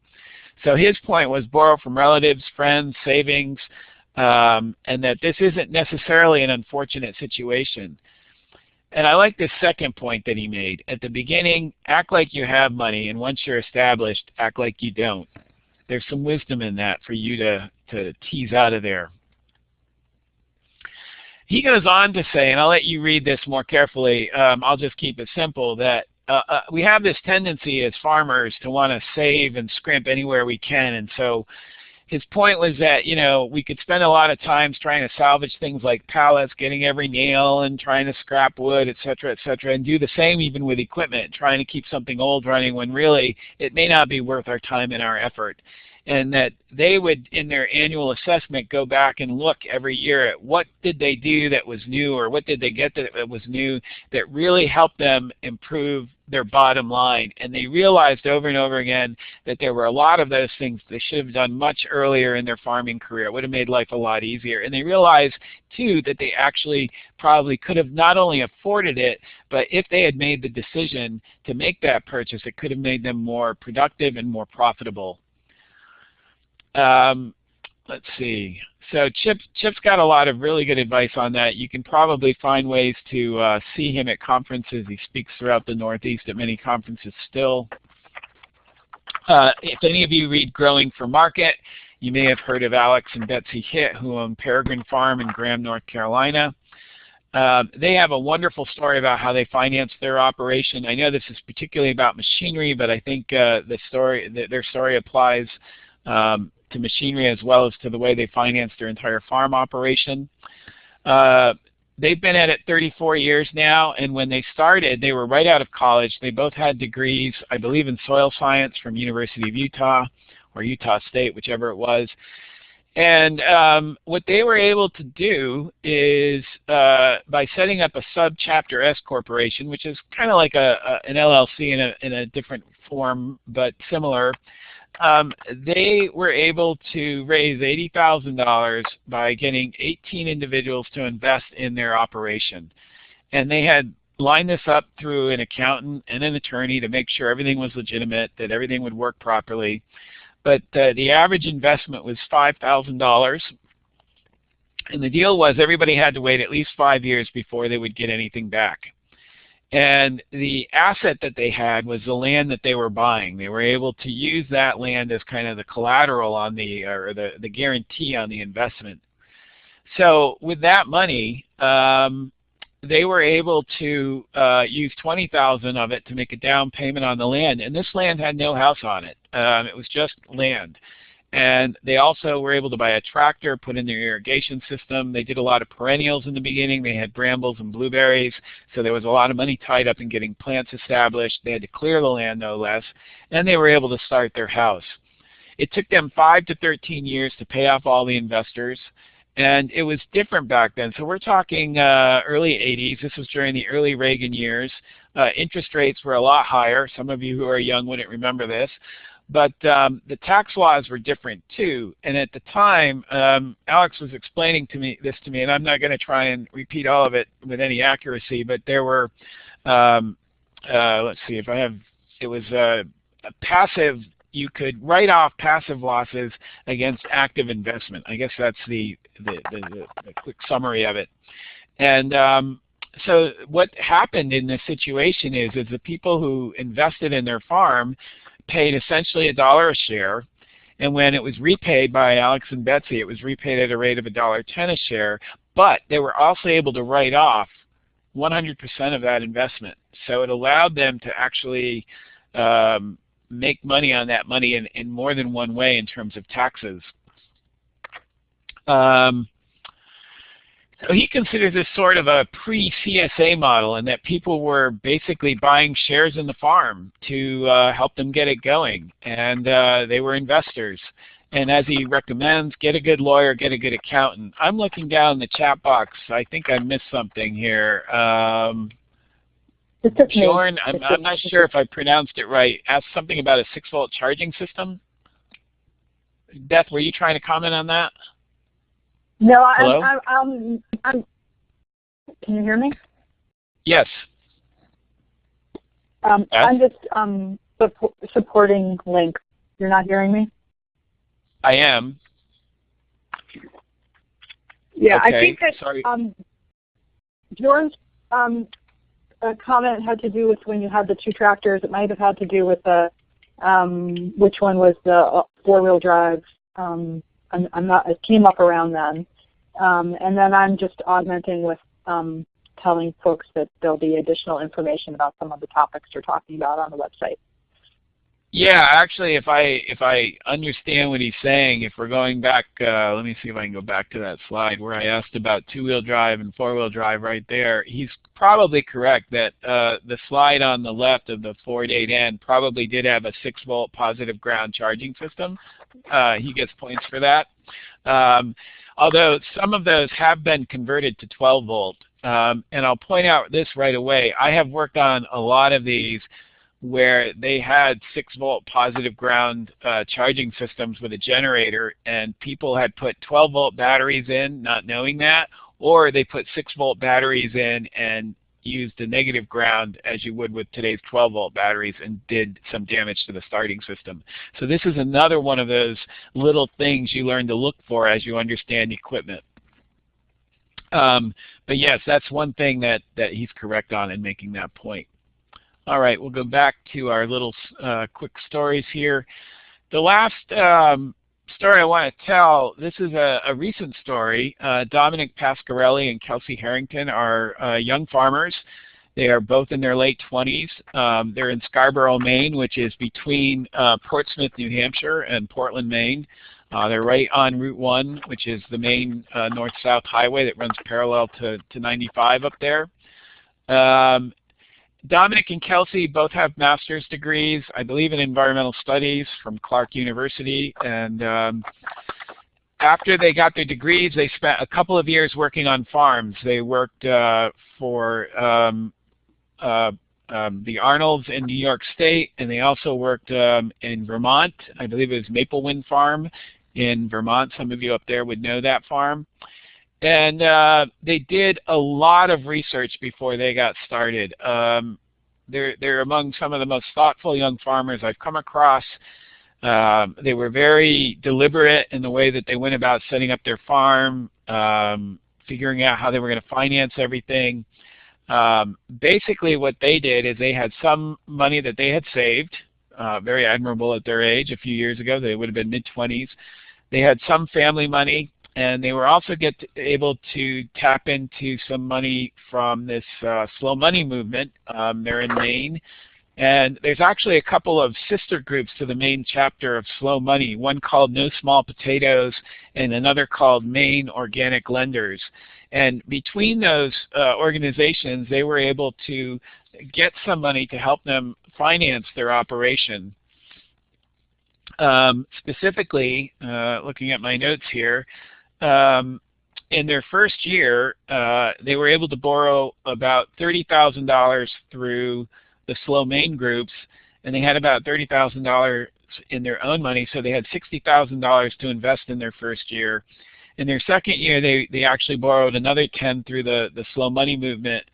So his point was borrow from relatives, friends, savings, um, and that this isn't necessarily an unfortunate situation. And I like this second point that he made. At the beginning, act like you have money, and once you're established, act like you don't. There's some wisdom in that for you to, to tease out of there. He goes on to say, and I'll let you read this more carefully, um, I'll just keep it simple, that uh, uh, we have this tendency as farmers to want to save and scrimp anywhere we can. And so his point was that, you know, we could spend a lot of times trying to salvage things like pallets, getting every nail and trying to scrap wood, et cetera, et cetera, and do the same even with equipment, trying to keep something old running when really it may not be worth our time and our effort and that they would, in their annual assessment, go back and look every year at what did they do that was new or what did they get that was new that really helped them improve their bottom line. And they realized over and over again that there were a lot of those things they should have done much earlier in their farming career. It would have made life a lot easier. And they realized, too, that they actually probably could have not only afforded it, but if they had made the decision to make that purchase, it could have made them more productive and more profitable. Um, let's see. So Chip, Chip's got a lot of really good advice on that. You can probably find ways to uh, see him at conferences. He speaks throughout the Northeast at many conferences still. Uh, if any of you read Growing for Market, you may have heard of Alex and Betsy Hitt, who own Peregrine Farm in Graham, North Carolina. Uh, they have a wonderful story about how they finance their operation. I know this is particularly about machinery, but I think uh, the story, their story applies um, to machinery as well as to the way they finance their entire farm operation. Uh, they've been at it 34 years now, and when they started, they were right out of college. They both had degrees, I believe in soil science from University of Utah or Utah State, whichever it was. And um, what they were able to do is uh, by setting up a sub-chapter S corporation, which is kind of like a, a, an LLC in a, in a different form but similar, um, they were able to raise $80,000 by getting 18 individuals to invest in their operation. And they had lined this up through an accountant and an attorney to make sure everything was legitimate, that everything would work properly. But uh, the average investment was $5,000. And the deal was everybody had to wait at least five years before they would get anything back. And the asset that they had was the land that they were buying. They were able to use that land as kind of the collateral on the, or the, the guarantee on the investment. So with that money, um, they were able to uh, use 20,000 of it to make a down payment on the land. And this land had no house on it. Um, it was just land. And they also were able to buy a tractor, put in their irrigation system. They did a lot of perennials in the beginning. They had brambles and blueberries. So there was a lot of money tied up in getting plants established. They had to clear the land, no less. And they were able to start their house. It took them 5 to 13 years to pay off all the investors. And it was different back then. So we're talking uh, early 80s. This was during the early Reagan years. Uh, interest rates were a lot higher. Some of you who are young wouldn't remember this. But um, the tax laws were different too. And at the time, um, Alex was explaining to me this to me, and I'm not going to try and repeat all of it with any accuracy, but there were, um, uh, let's see if I have, it was a, a passive, you could write off passive losses against active investment. I guess that's the, the, the, the quick summary of it. And um, so what happened in this situation is, is the people who invested in their farm paid essentially a dollar a share. And when it was repaid by Alex and Betsy, it was repaid at a rate of a dollar ten a share. But they were also able to write off 100% of that investment. So it allowed them to actually um, make money on that money in, in more than one way in terms of taxes. Um, so he considers this sort of a pre-CSA model and that people were basically buying shares in the farm to uh, help them get it going. And uh, they were investors. And as he recommends, get a good lawyer, get a good accountant. I'm looking down the chat box. I think I missed something here. Um, I'm, I'm not sure if I pronounced it right, asked something about a 6-volt charging system. Beth, were you trying to comment on that? No, I'm, I'm, I'm, I'm, can you hear me? Yes. Um, I'm just um, supporting Link. You're not hearing me? I am. Yeah, okay. I think that Sorry. um, um, comment had to do with when you had the two tractors. It might have had to do with the um, which one was the uh, four-wheel drive um, I'm, I'm not, it came up around then. Um, and then I'm just augmenting with um, telling folks that there'll be additional information about some of the topics you're talking about on the website. Yeah, actually, if I if I understand what he's saying, if we're going back, uh, let me see if I can go back to that slide where I asked about two-wheel drive and four-wheel drive right there. He's probably correct that uh, the slide on the left of the Ford 8N probably did have a 6-volt positive ground charging system. Uh, he gets points for that. Um, although some of those have been converted to 12 volt. Um, and I'll point out this right away. I have worked on a lot of these where they had 6 volt positive ground uh, charging systems with a generator and people had put 12 volt batteries in not knowing that or they put 6 volt batteries in and used the negative ground as you would with today's 12 volt batteries and did some damage to the starting system. So this is another one of those little things you learn to look for as you understand equipment. Um, but yes, that's one thing that, that he's correct on in making that point. All right, we'll go back to our little uh, quick stories here. The last um, story I want to tell, this is a, a recent story. Uh, Dominic Pasquarelli and Kelsey Harrington are uh, young farmers. They are both in their late 20s. Um, they're in Scarborough, Maine, which is between uh, Portsmouth, New Hampshire and Portland, Maine. Uh, they're right on Route 1, which is the main uh, north-south highway that runs parallel to, to 95 up there. Um, Dominic and Kelsey both have master's degrees, I believe in environmental studies from Clark University. And um, after they got their degrees, they spent a couple of years working on farms. They worked uh, for um, uh, um, the Arnolds in New York State, and they also worked um, in Vermont. I believe it was Maple Wind Farm in Vermont. Some of you up there would know that farm. And uh, they did a lot of research before they got started. Um, they're, they're among some of the most thoughtful young farmers I've come across. Um, they were very deliberate in the way that they went about setting up their farm, um, figuring out how they were going to finance everything. Um, basically what they did is they had some money that they had saved, uh, very admirable at their age a few years ago. They would have been mid-20s. They had some family money, and they were also get to, able to tap into some money from this uh, slow money movement. Um, they're in Maine. And there's actually a couple of sister groups to the main chapter of Slow Money, one called No Small Potatoes and another called Maine Organic Lenders. And between those uh, organizations, they were able to get some money to help them finance their operation. Um, specifically, uh, looking at my notes here, um, in their first year, uh, they were able to borrow about $30,000 through the Slow Maine groups, and they had about $30,000 in their own money, so they had $60,000 to invest in their first year. In their second year, they, they actually borrowed another 10 through the, the slow money movement,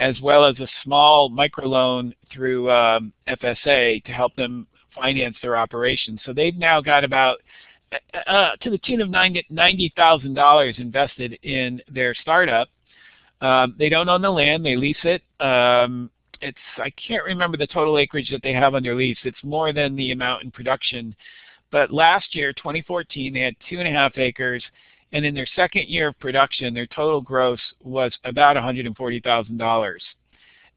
as well as a small microloan through um, FSA to help them finance their operations. So they've now got about uh, uh to the tune of $90,000 invested in their startup. Um, they don't own the land, they lease it. Um, it's I can't remember the total acreage that they have under lease. It's more than the amount in production. But last year, 2014, they had two and a half acres, and in their second year of production, their total gross was about $140,000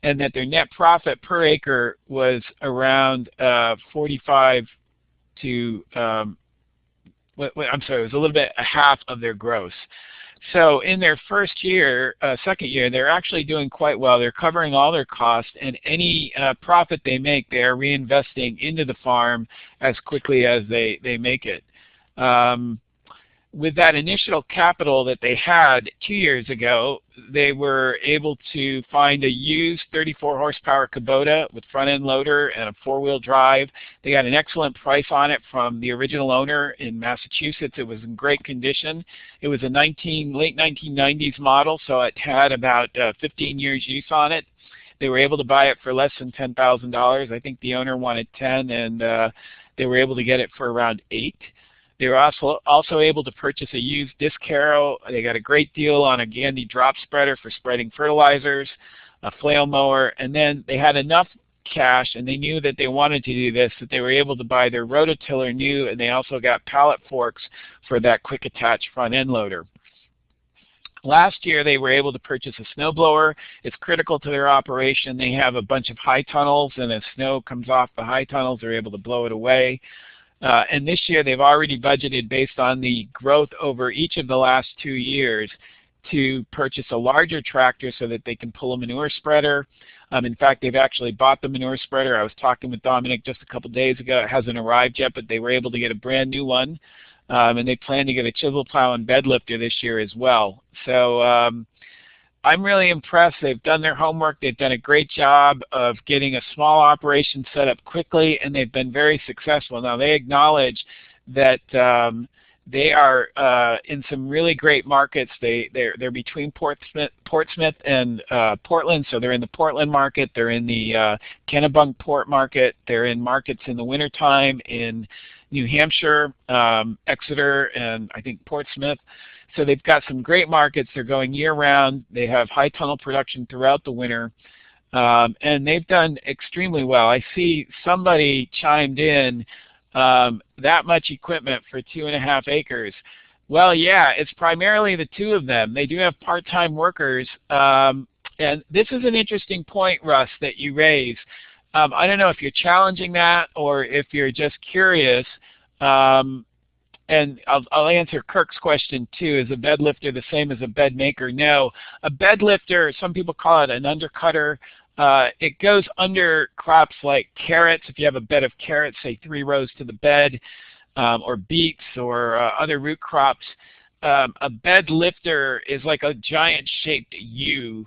and that their net profit per acre was around uh, 45 to, um, I'm sorry, it was a little bit a half of their gross. So in their first year, uh, second year, they're actually doing quite well. They're covering all their costs, and any uh, profit they make, they are reinvesting into the farm as quickly as they, they make it. Um, with that initial capital that they had two years ago, they were able to find a used 34 horsepower Kubota with front end loader and a four wheel drive. They got an excellent price on it from the original owner in Massachusetts. It was in great condition. It was a 19, late 1990s model, so it had about uh, 15 years use on it. They were able to buy it for less than $10,000. I think the owner wanted 10 and uh, they were able to get it for around 8 they were also, also able to purchase a used disc harrow. They got a great deal on a Gandy drop spreader for spreading fertilizers, a flail mower, and then they had enough cash and they knew that they wanted to do this that they were able to buy their rototiller new and they also got pallet forks for that quick attach front end loader. Last year they were able to purchase a snowblower. It's critical to their operation. They have a bunch of high tunnels and as snow comes off the high tunnels they're able to blow it away. Uh, and this year they've already budgeted based on the growth over each of the last two years to purchase a larger tractor so that they can pull a manure spreader. Um, in fact, they've actually bought the manure spreader. I was talking with Dominic just a couple days ago. It hasn't arrived yet, but they were able to get a brand new one. Um, and they plan to get a chisel plow and bed lifter this year as well. So um, I'm really impressed. They've done their homework. They've done a great job of getting a small operation set up quickly, and they've been very successful. Now, they acknowledge that um, they are uh, in some really great markets. They, they're, they're between Portsmouth, Portsmouth and uh, Portland, so they're in the Portland market. They're in the uh, Kennebunkport market. They're in markets in the wintertime in New Hampshire, um, Exeter, and I think Portsmouth. So they've got some great markets. They're going year-round. They have high tunnel production throughout the winter. Um, and they've done extremely well. I see somebody chimed in um, that much equipment for two and a half acres. Well, yeah, it's primarily the two of them. They do have part-time workers. Um, and this is an interesting point, Russ, that you raise. Um, I don't know if you're challenging that or if you're just curious. Um, and I'll, I'll answer Kirk's question too. Is a bed lifter the same as a bed maker? No. A bed lifter, some people call it an undercutter. Uh, it goes under crops like carrots. If you have a bed of carrots, say three rows to the bed, um, or beets or uh, other root crops, um, a bed lifter is like a giant shaped U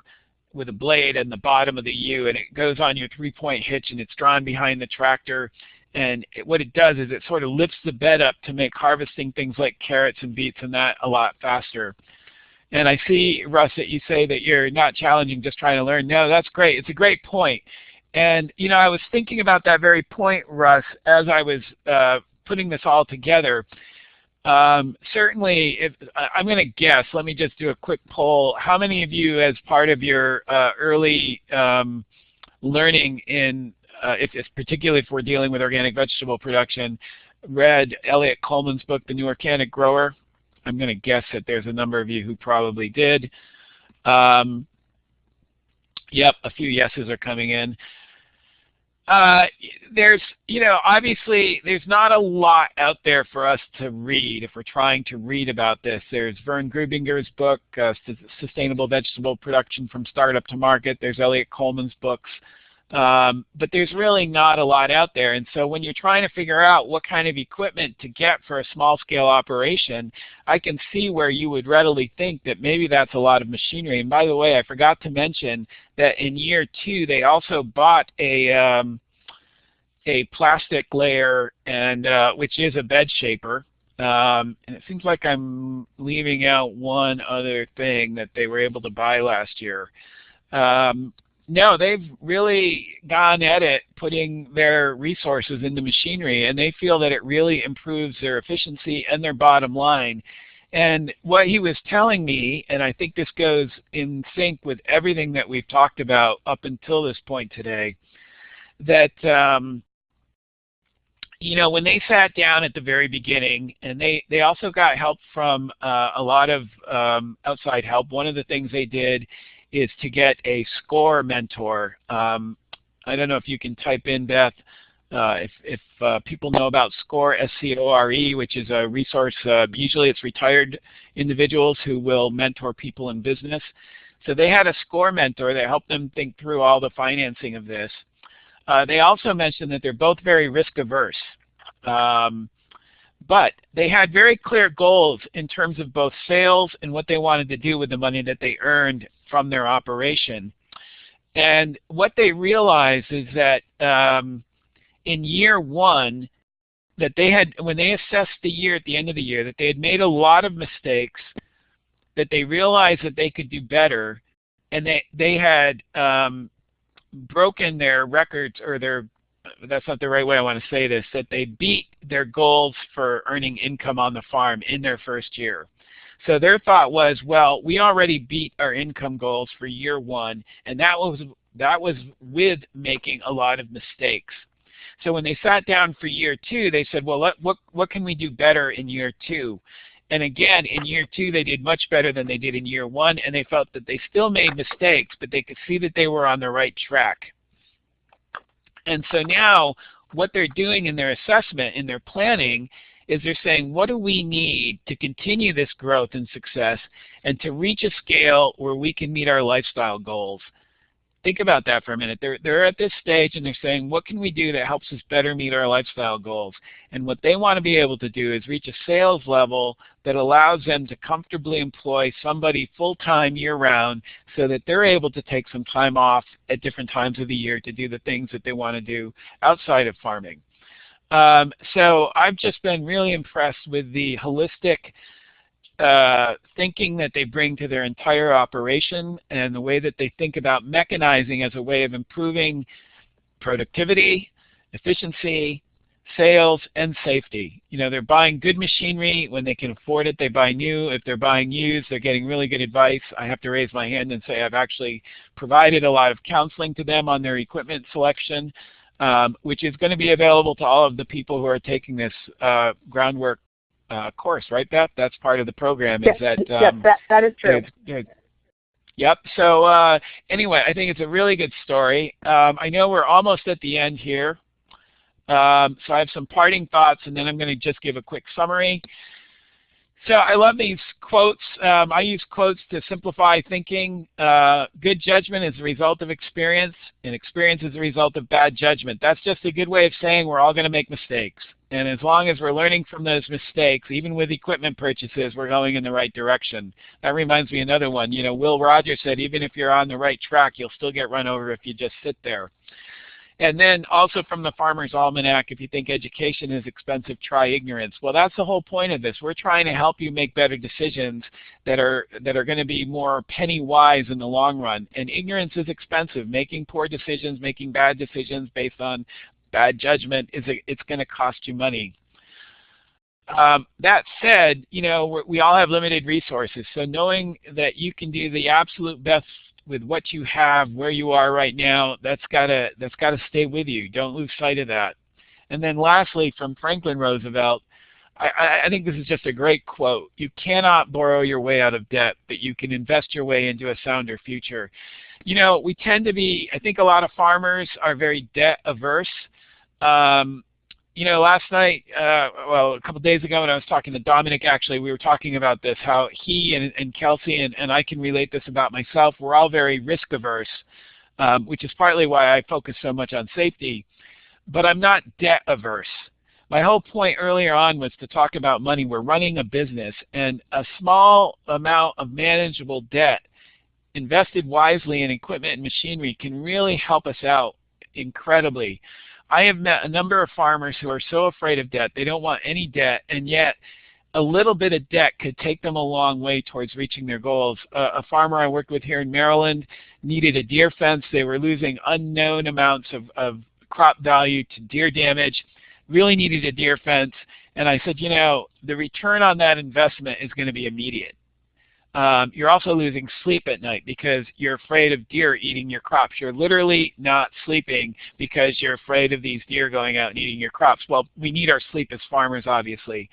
with a blade in the bottom of the U and it goes on your three-point hitch and it's drawn behind the tractor and it, what it does is it sort of lifts the bed up to make harvesting things like carrots and beets and that a lot faster. And I see, Russ, that you say that you're not challenging, just trying to learn. No, that's great. It's a great point. And, you know, I was thinking about that very point, Russ, as I was uh, putting this all together. Um, certainly, if, I'm going to guess, let me just do a quick poll. How many of you, as part of your uh, early um, learning in, uh, if, if, particularly if we're dealing with organic vegetable production, read Eliot Coleman's book, The New Organic Grower? I'm going to guess that there's a number of you who probably did. Um, yep, a few yeses are coming in. Uh, there's, you know, obviously there's not a lot out there for us to read if we're trying to read about this. There's Vern Grubinger's book, uh, Sustainable Vegetable Production from Startup to Market. There's Eliot Coleman's books. Um, but there's really not a lot out there. And so when you're trying to figure out what kind of equipment to get for a small-scale operation, I can see where you would readily think that maybe that's a lot of machinery. And by the way, I forgot to mention that in year two, they also bought a, um, a plastic layer, and uh, which is a bed shaper. Um, and it seems like I'm leaving out one other thing that they were able to buy last year. Um, no, they've really gone at it putting their resources into machinery and they feel that it really improves their efficiency and their bottom line. And what he was telling me, and I think this goes in sync with everything that we've talked about up until this point today, that um, you know, when they sat down at the very beginning, and they, they also got help from uh, a lot of um, outside help, one of the things they did is to get a SCORE mentor. Um, I don't know if you can type in, Beth, uh, if, if uh, people know about SCORE, S-C-O-R-E, which is a resource, uh, usually it's retired individuals who will mentor people in business. So they had a SCORE mentor that helped them think through all the financing of this. Uh, they also mentioned that they're both very risk averse. Um, but they had very clear goals in terms of both sales and what they wanted to do with the money that they earned from their operation. And what they realized is that um, in year one, that they had, when they assessed the year at the end of the year, that they had made a lot of mistakes, that they realized that they could do better, and they, they had um, broken their records or their that's not the right way I want to say this, that they beat their goals for earning income on the farm in their first year. So their thought was, well, we already beat our income goals for year one, and that was that was with making a lot of mistakes. So when they sat down for year two, they said, well, let, what what can we do better in year two? And again, in year two, they did much better than they did in year one, and they felt that they still made mistakes, but they could see that they were on the right track. And so now, what they're doing in their assessment, in their planning, is they're saying, what do we need to continue this growth and success and to reach a scale where we can meet our lifestyle goals? Think about that for a minute. They're, they're at this stage and they're saying, what can we do that helps us better meet our lifestyle goals? And what they want to be able to do is reach a sales level that allows them to comfortably employ somebody full-time year-round so that they're able to take some time off at different times of the year to do the things that they want to do outside of farming. Um, so I've just been really impressed with the holistic uh, thinking that they bring to their entire operation and the way that they think about mechanizing as a way of improving productivity, efficiency, sales, and safety. You know, they're buying good machinery when they can afford it. They buy new. If they're buying used, they're getting really good advice. I have to raise my hand and say I've actually provided a lot of counseling to them on their equipment selection um, which is going to be available to all of the people who are taking this uh, groundwork uh, course, right, Beth? That's part of the program. Yes, is that, um, yes, that, that is true. Yep. So uh, anyway, I think it's a really good story. Um, I know we're almost at the end here. Um, so I have some parting thoughts, and then I'm going to just give a quick summary. So I love these quotes. Um, I use quotes to simplify thinking. Uh, good judgment is the result of experience, and experience is the result of bad judgment. That's just a good way of saying we're all going to make mistakes. And as long as we're learning from those mistakes, even with equipment purchases, we're going in the right direction. That reminds me another one. You know, Will Rogers said, even if you're on the right track, you'll still get run over if you just sit there. And then also from the Farmer's Almanac, if you think education is expensive, try ignorance. Well, that's the whole point of this. We're trying to help you make better decisions that are that are going to be more penny wise in the long run. And ignorance is expensive. Making poor decisions, making bad decisions based on bad judgment is it's going to cost you money. Um, that said, you know, we all have limited resources. So knowing that you can do the absolute best with what you have, where you are right now, that's gotta that's gotta stay with you. Don't lose sight of that. And then lastly, from Franklin Roosevelt, I, I think this is just a great quote. You cannot borrow your way out of debt, but you can invest your way into a sounder future. You know, we tend to be, I think a lot of farmers are very debt averse. Um, you know, last night, uh, well, a couple days ago when I was talking to Dominic, actually, we were talking about this, how he and, and Kelsey, and, and I can relate this about myself, we're all very risk averse, um, which is partly why I focus so much on safety. But I'm not debt averse. My whole point earlier on was to talk about money. We're running a business, and a small amount of manageable debt invested wisely in equipment and machinery can really help us out incredibly. I have met a number of farmers who are so afraid of debt, they don't want any debt, and yet a little bit of debt could take them a long way towards reaching their goals. Uh, a farmer I worked with here in Maryland needed a deer fence. They were losing unknown amounts of, of crop value to deer damage, really needed a deer fence. And I said, you know, the return on that investment is going to be immediate. Um, you're also losing sleep at night because you're afraid of deer eating your crops. You're literally not sleeping because you're afraid of these deer going out and eating your crops. Well, we need our sleep as farmers, obviously.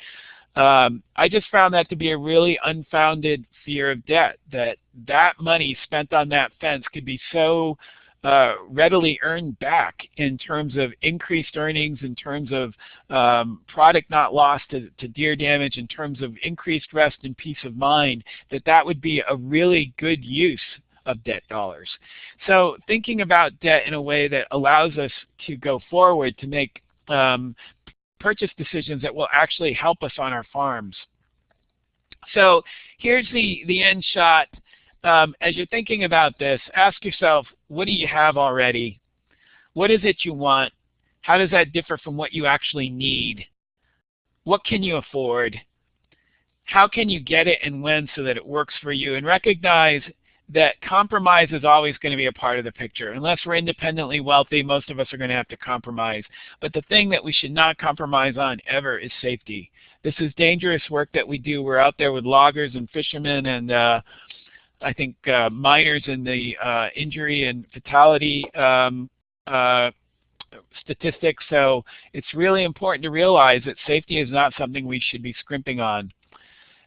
Um, I just found that to be a really unfounded fear of debt, that that money spent on that fence could be so uh, readily earned back in terms of increased earnings, in terms of um, product not lost to, to, deer damage, in terms of increased rest and peace of mind, that that would be a really good use of debt dollars. So thinking about debt in a way that allows us to go forward to make um, purchase decisions that will actually help us on our farms. So here's the, the end shot um, as you're thinking about this, ask yourself, what do you have already? What is it you want? How does that differ from what you actually need? What can you afford? How can you get it and when so that it works for you? And recognize that compromise is always going to be a part of the picture. Unless we're independently wealthy, most of us are going to have to compromise. But the thing that we should not compromise on ever is safety. This is dangerous work that we do. We're out there with loggers and fishermen and uh, I think uh, miners in the uh, injury and fatality um, uh, statistics. So it's really important to realize that safety is not something we should be scrimping on.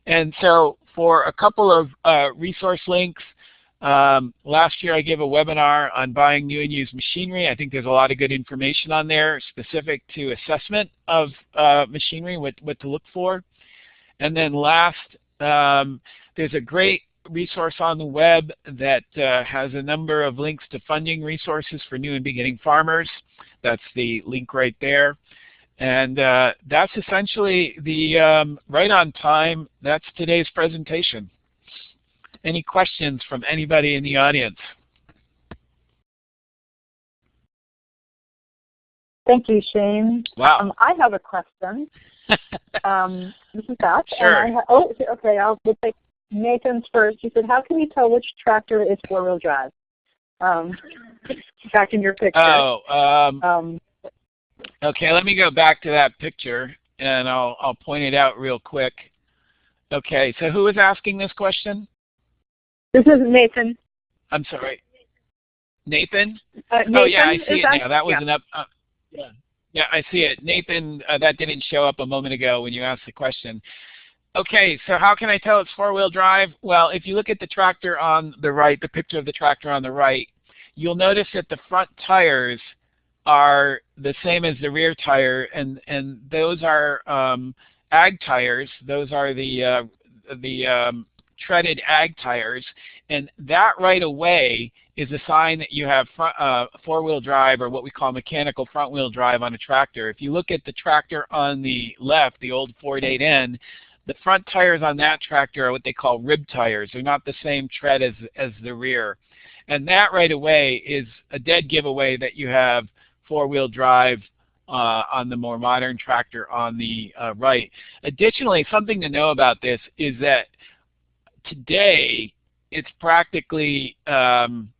And so for a couple of uh, resource links, um, last year I gave a webinar on buying new and used machinery. I think there's a lot of good information on there specific to assessment of uh, machinery, what, what to look for. And then last, um, there's a great resource on the web that uh, has a number of links to funding resources for new and beginning farmers. That's the link right there. And uh, that's essentially the um, right on time. That's today's presentation. Any questions from anybody in the audience? Thank you, Shane. Wow. Um, I have a question. um, this is Beth. Sure. oh, okay. I'll we'll take Nathan's first. He said, how can you tell which tractor is four-wheel drive? Um, back in your picture. Oh, um, um, okay. Let me go back to that picture, and I'll I'll point it out real quick. Okay. So who is asking this question? This is Nathan. I'm sorry. Nathan? Uh, Nathan oh yeah, I see it that, now. That was yeah. an up. Uh, yeah. Yeah, I see it. Nathan, uh, that didn't show up a moment ago when you asked the question. Okay, so how can I tell it's four-wheel drive? Well, if you look at the tractor on the right, the picture of the tractor on the right, you'll notice that the front tires are the same as the rear tire, and and those are um, ag tires. Those are the uh, the um, treaded ag tires, and that right away is a sign that you have uh, four-wheel drive or what we call mechanical front-wheel drive on a tractor. If you look at the tractor on the left, the old Ford 8N, the front tires on that tractor are what they call rib tires. They're not the same tread as, as the rear. And that right away is a dead giveaway that you have four-wheel drive uh, on the more modern tractor on the uh, right. Additionally, something to know about this is that today it's practically um,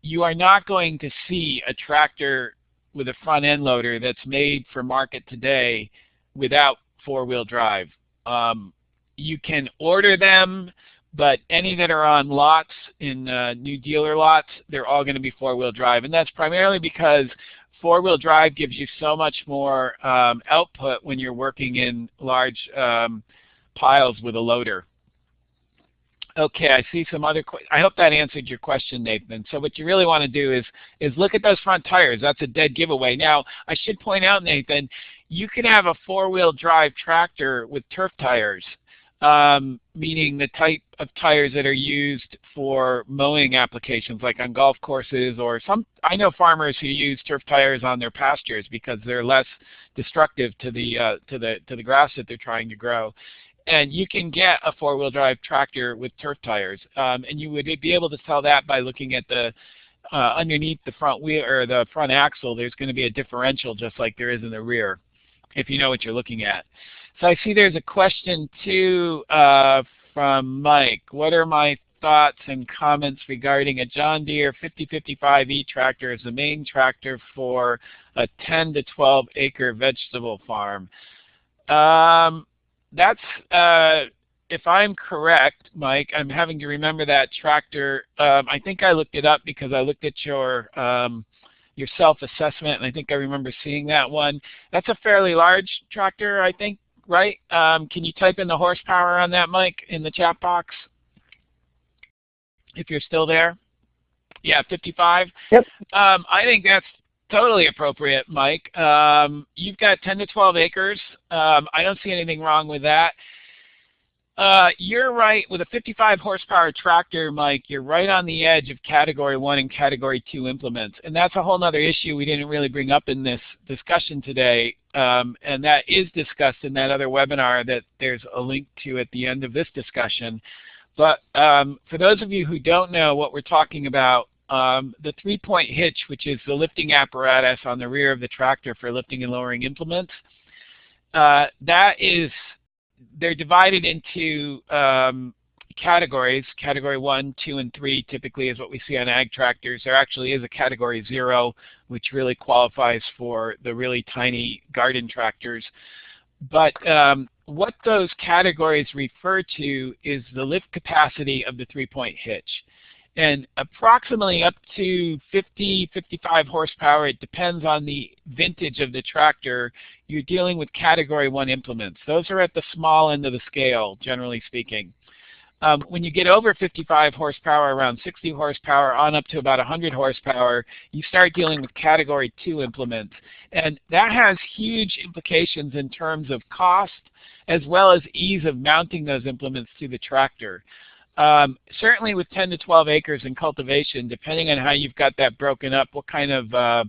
you are not going to see a tractor with a front end loader that's made for market today without four-wheel drive. Um, you can order them, but any that are on lots in uh, new dealer lots, they're all going to be four-wheel drive. And that's primarily because four-wheel drive gives you so much more um, output when you're working in large um, piles with a loader. Okay, I see some other. I hope that answered your question, Nathan. So what you really want to do is is look at those front tires. That's a dead giveaway. Now, I should point out, Nathan, you can have a four-wheel drive tractor with turf tires, um, meaning the type of tires that are used for mowing applications, like on golf courses or some. I know farmers who use turf tires on their pastures because they're less destructive to the uh, to the to the grass that they're trying to grow and you can get a four-wheel drive tractor with turf tires, um, and you would be able to tell that by looking at the uh, underneath the front wheel or the front axle. There's going to be a differential just like there is in the rear, if you know what you're looking at. So I see there's a question too uh, from Mike. What are my thoughts and comments regarding a John Deere 5055E tractor as the main tractor for a 10 to 12 acre vegetable farm? Um, that's, uh, if I'm correct, Mike, I'm having to remember that tractor. Um, I think I looked it up because I looked at your um, your self-assessment, and I think I remember seeing that one. That's a fairly large tractor, I think, right? Um, can you type in the horsepower on that, Mike, in the chat box? If you're still there. Yeah, 55. Yep. Um, I think that's Totally appropriate, Mike. Um, you've got 10 to 12 acres. Um, I don't see anything wrong with that. Uh, you're right. With a 55 horsepower tractor, Mike, you're right on the edge of Category 1 and Category 2 implements. And that's a whole other issue we didn't really bring up in this discussion today. Um, and that is discussed in that other webinar that there's a link to at the end of this discussion. But um, for those of you who don't know what we're talking about, um, the three-point hitch, which is the lifting apparatus on the rear of the tractor for lifting and lowering implements, uh, that is, they're divided into um, categories. Category 1, 2, and 3 typically is what we see on ag tractors. There actually is a category 0, which really qualifies for the really tiny garden tractors. But um, what those categories refer to is the lift capacity of the three-point hitch and approximately up to 50, 55 horsepower. It depends on the vintage of the tractor. You're dealing with Category 1 implements. Those are at the small end of the scale, generally speaking. Um, when you get over 55 horsepower, around 60 horsepower, on up to about 100 horsepower, you start dealing with Category 2 implements. And that has huge implications in terms of cost as well as ease of mounting those implements to the tractor. Um, certainly with 10 to 12 acres in cultivation, depending on how you've got that broken up, what kind of uh,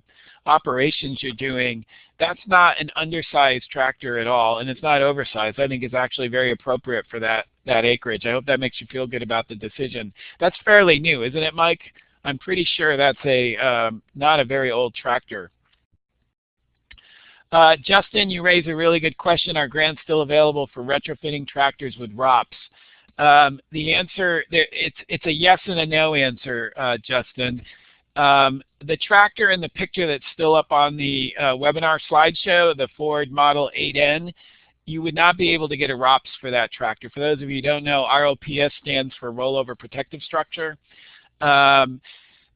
operations you're doing, that's not an undersized tractor at all, and it's not oversized. I think it's actually very appropriate for that, that acreage. I hope that makes you feel good about the decision. That's fairly new, isn't it, Mike? I'm pretty sure that's a um, not a very old tractor. Uh, Justin, you raise a really good question. Are grants still available for retrofitting tractors with ROPS? Um, the answer, it's, it's a yes and a no answer, uh, Justin. Um, the tractor in the picture that's still up on the uh, webinar slideshow, the Ford Model 8N, you would not be able to get a ROPS for that tractor. For those of you who don't know, ROPS stands for Rollover Protective Structure. Um,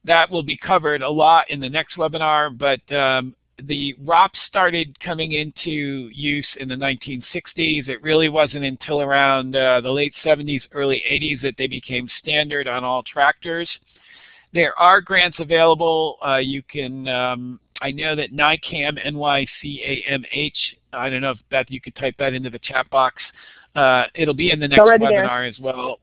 that will be covered a lot in the next webinar, but um, the ROPS started coming into use in the 1960s. It really wasn't until around uh, the late 70s, early 80s that they became standard on all tractors. There are grants available. Uh, you can um, I know that NYCAMH, N-Y-C-A-M-H, I don't know if Beth, you could type that into the chat box. Uh, it'll be in the next webinar there. as well.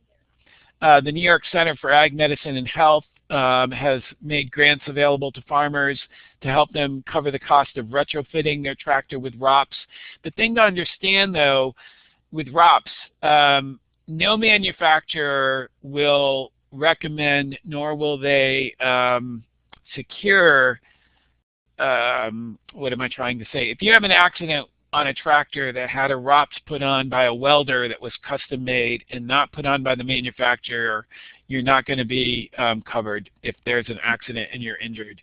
Uh, the New York Center for Ag Medicine and Health um, has made grants available to farmers to help them cover the cost of retrofitting their tractor with ROPS. The thing to understand though, with ROPS, um, no manufacturer will recommend nor will they um, secure, um, what am I trying to say? If you have an accident on a tractor that had a ROPS put on by a welder that was custom made and not put on by the manufacturer, you're not going to be um, covered if there's an accident and you're injured.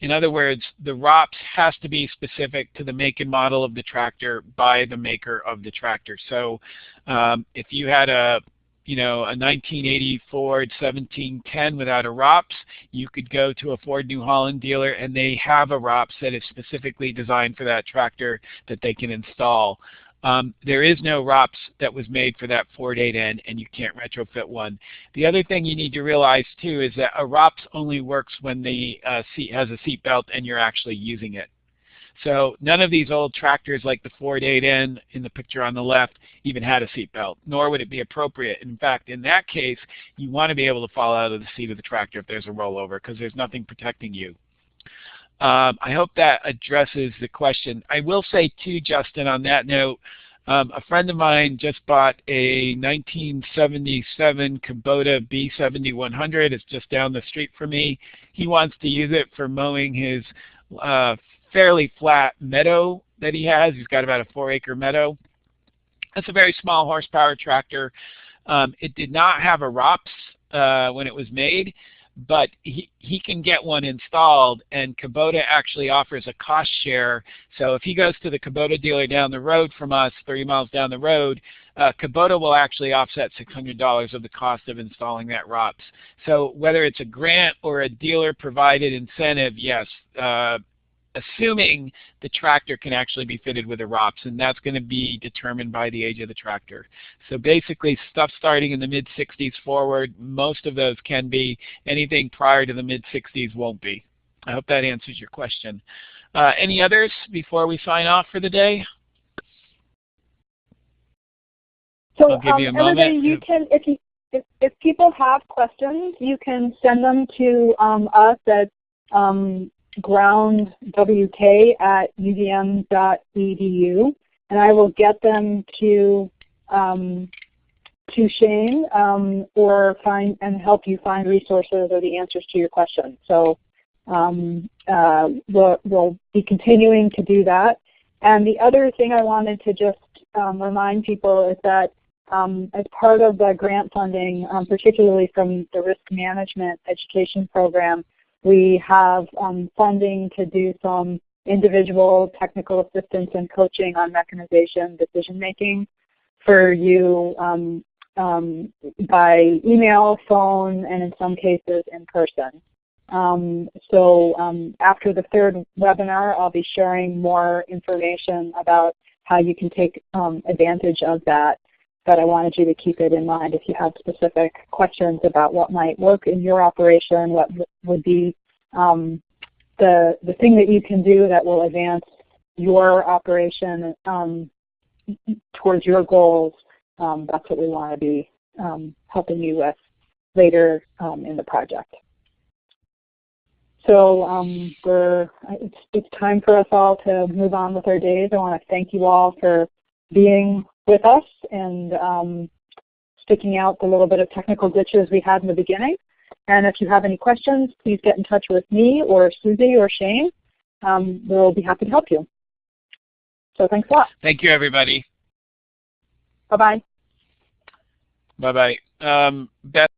In other words, the ROPS has to be specific to the make and model of the tractor by the maker of the tractor. So um, if you had a you know, a 1980 Ford 1710 without a ROPS, you could go to a Ford New Holland dealer and they have a ROPS that is specifically designed for that tractor that they can install. Um, there is no ROPS that was made for that Ford 8N and you can't retrofit one. The other thing you need to realize too is that a ROPS only works when the uh, seat has a seat belt and you're actually using it. So none of these old tractors like the Ford 8N in the picture on the left even had a seat belt, nor would it be appropriate. In fact, in that case, you want to be able to fall out of the seat of the tractor if there's a rollover because there's nothing protecting you. Um, I hope that addresses the question. I will say too, Justin, on that note, um, a friend of mine just bought a 1977 Kubota B7100. It's just down the street from me. He wants to use it for mowing his uh, fairly flat meadow that he has. He's got about a four acre meadow. That's a very small horsepower tractor. Um, it did not have a ROPS uh, when it was made, but he, he can get one installed and Kubota actually offers a cost share. So if he goes to the Kubota dealer down the road from us, 30 miles down the road, uh, Kubota will actually offset $600 of the cost of installing that ROPS. So whether it's a grant or a dealer provided incentive, yes, uh, assuming the tractor can actually be fitted with a ROPS, and that's going to be determined by the age of the tractor. So basically, stuff starting in the mid-60s forward, most of those can be. Anything prior to the mid-60s won't be. I hope that answers your question. Uh, any others before we sign off for the day? So um, everybody, you can, if, you, if, if people have questions, you can send them to um, us at um, groundwk at uvm.edu, and I will get them to um, to Shane um, or find and help you find resources or the answers to your questions. So um, uh, we'll, we'll, be continuing to do that. And the other thing I wanted to just um, remind people is that um, as part of the grant funding, um, particularly from the risk management education program, we have um, funding to do some individual technical assistance and coaching on mechanization decision making for you um, um, by email, phone, and in some cases in person. Um, so um, after the third webinar, I'll be sharing more information about how you can take um, advantage of that but I wanted you to keep it in mind if you have specific questions about what might work in your operation, what would be um, the, the thing that you can do that will advance your operation um, towards your goals, um, that's what we want to be um, helping you with later um, in the project. So um, it's, it's time for us all to move on with our days. I want to thank you all for being with us and um, sticking out the little bit of technical glitches we had in the beginning. And if you have any questions, please get in touch with me or Susie or Shane. Um, we'll be happy to help you. So thanks a lot. Thank you, everybody. Bye-bye. Bye-bye. Um, Beth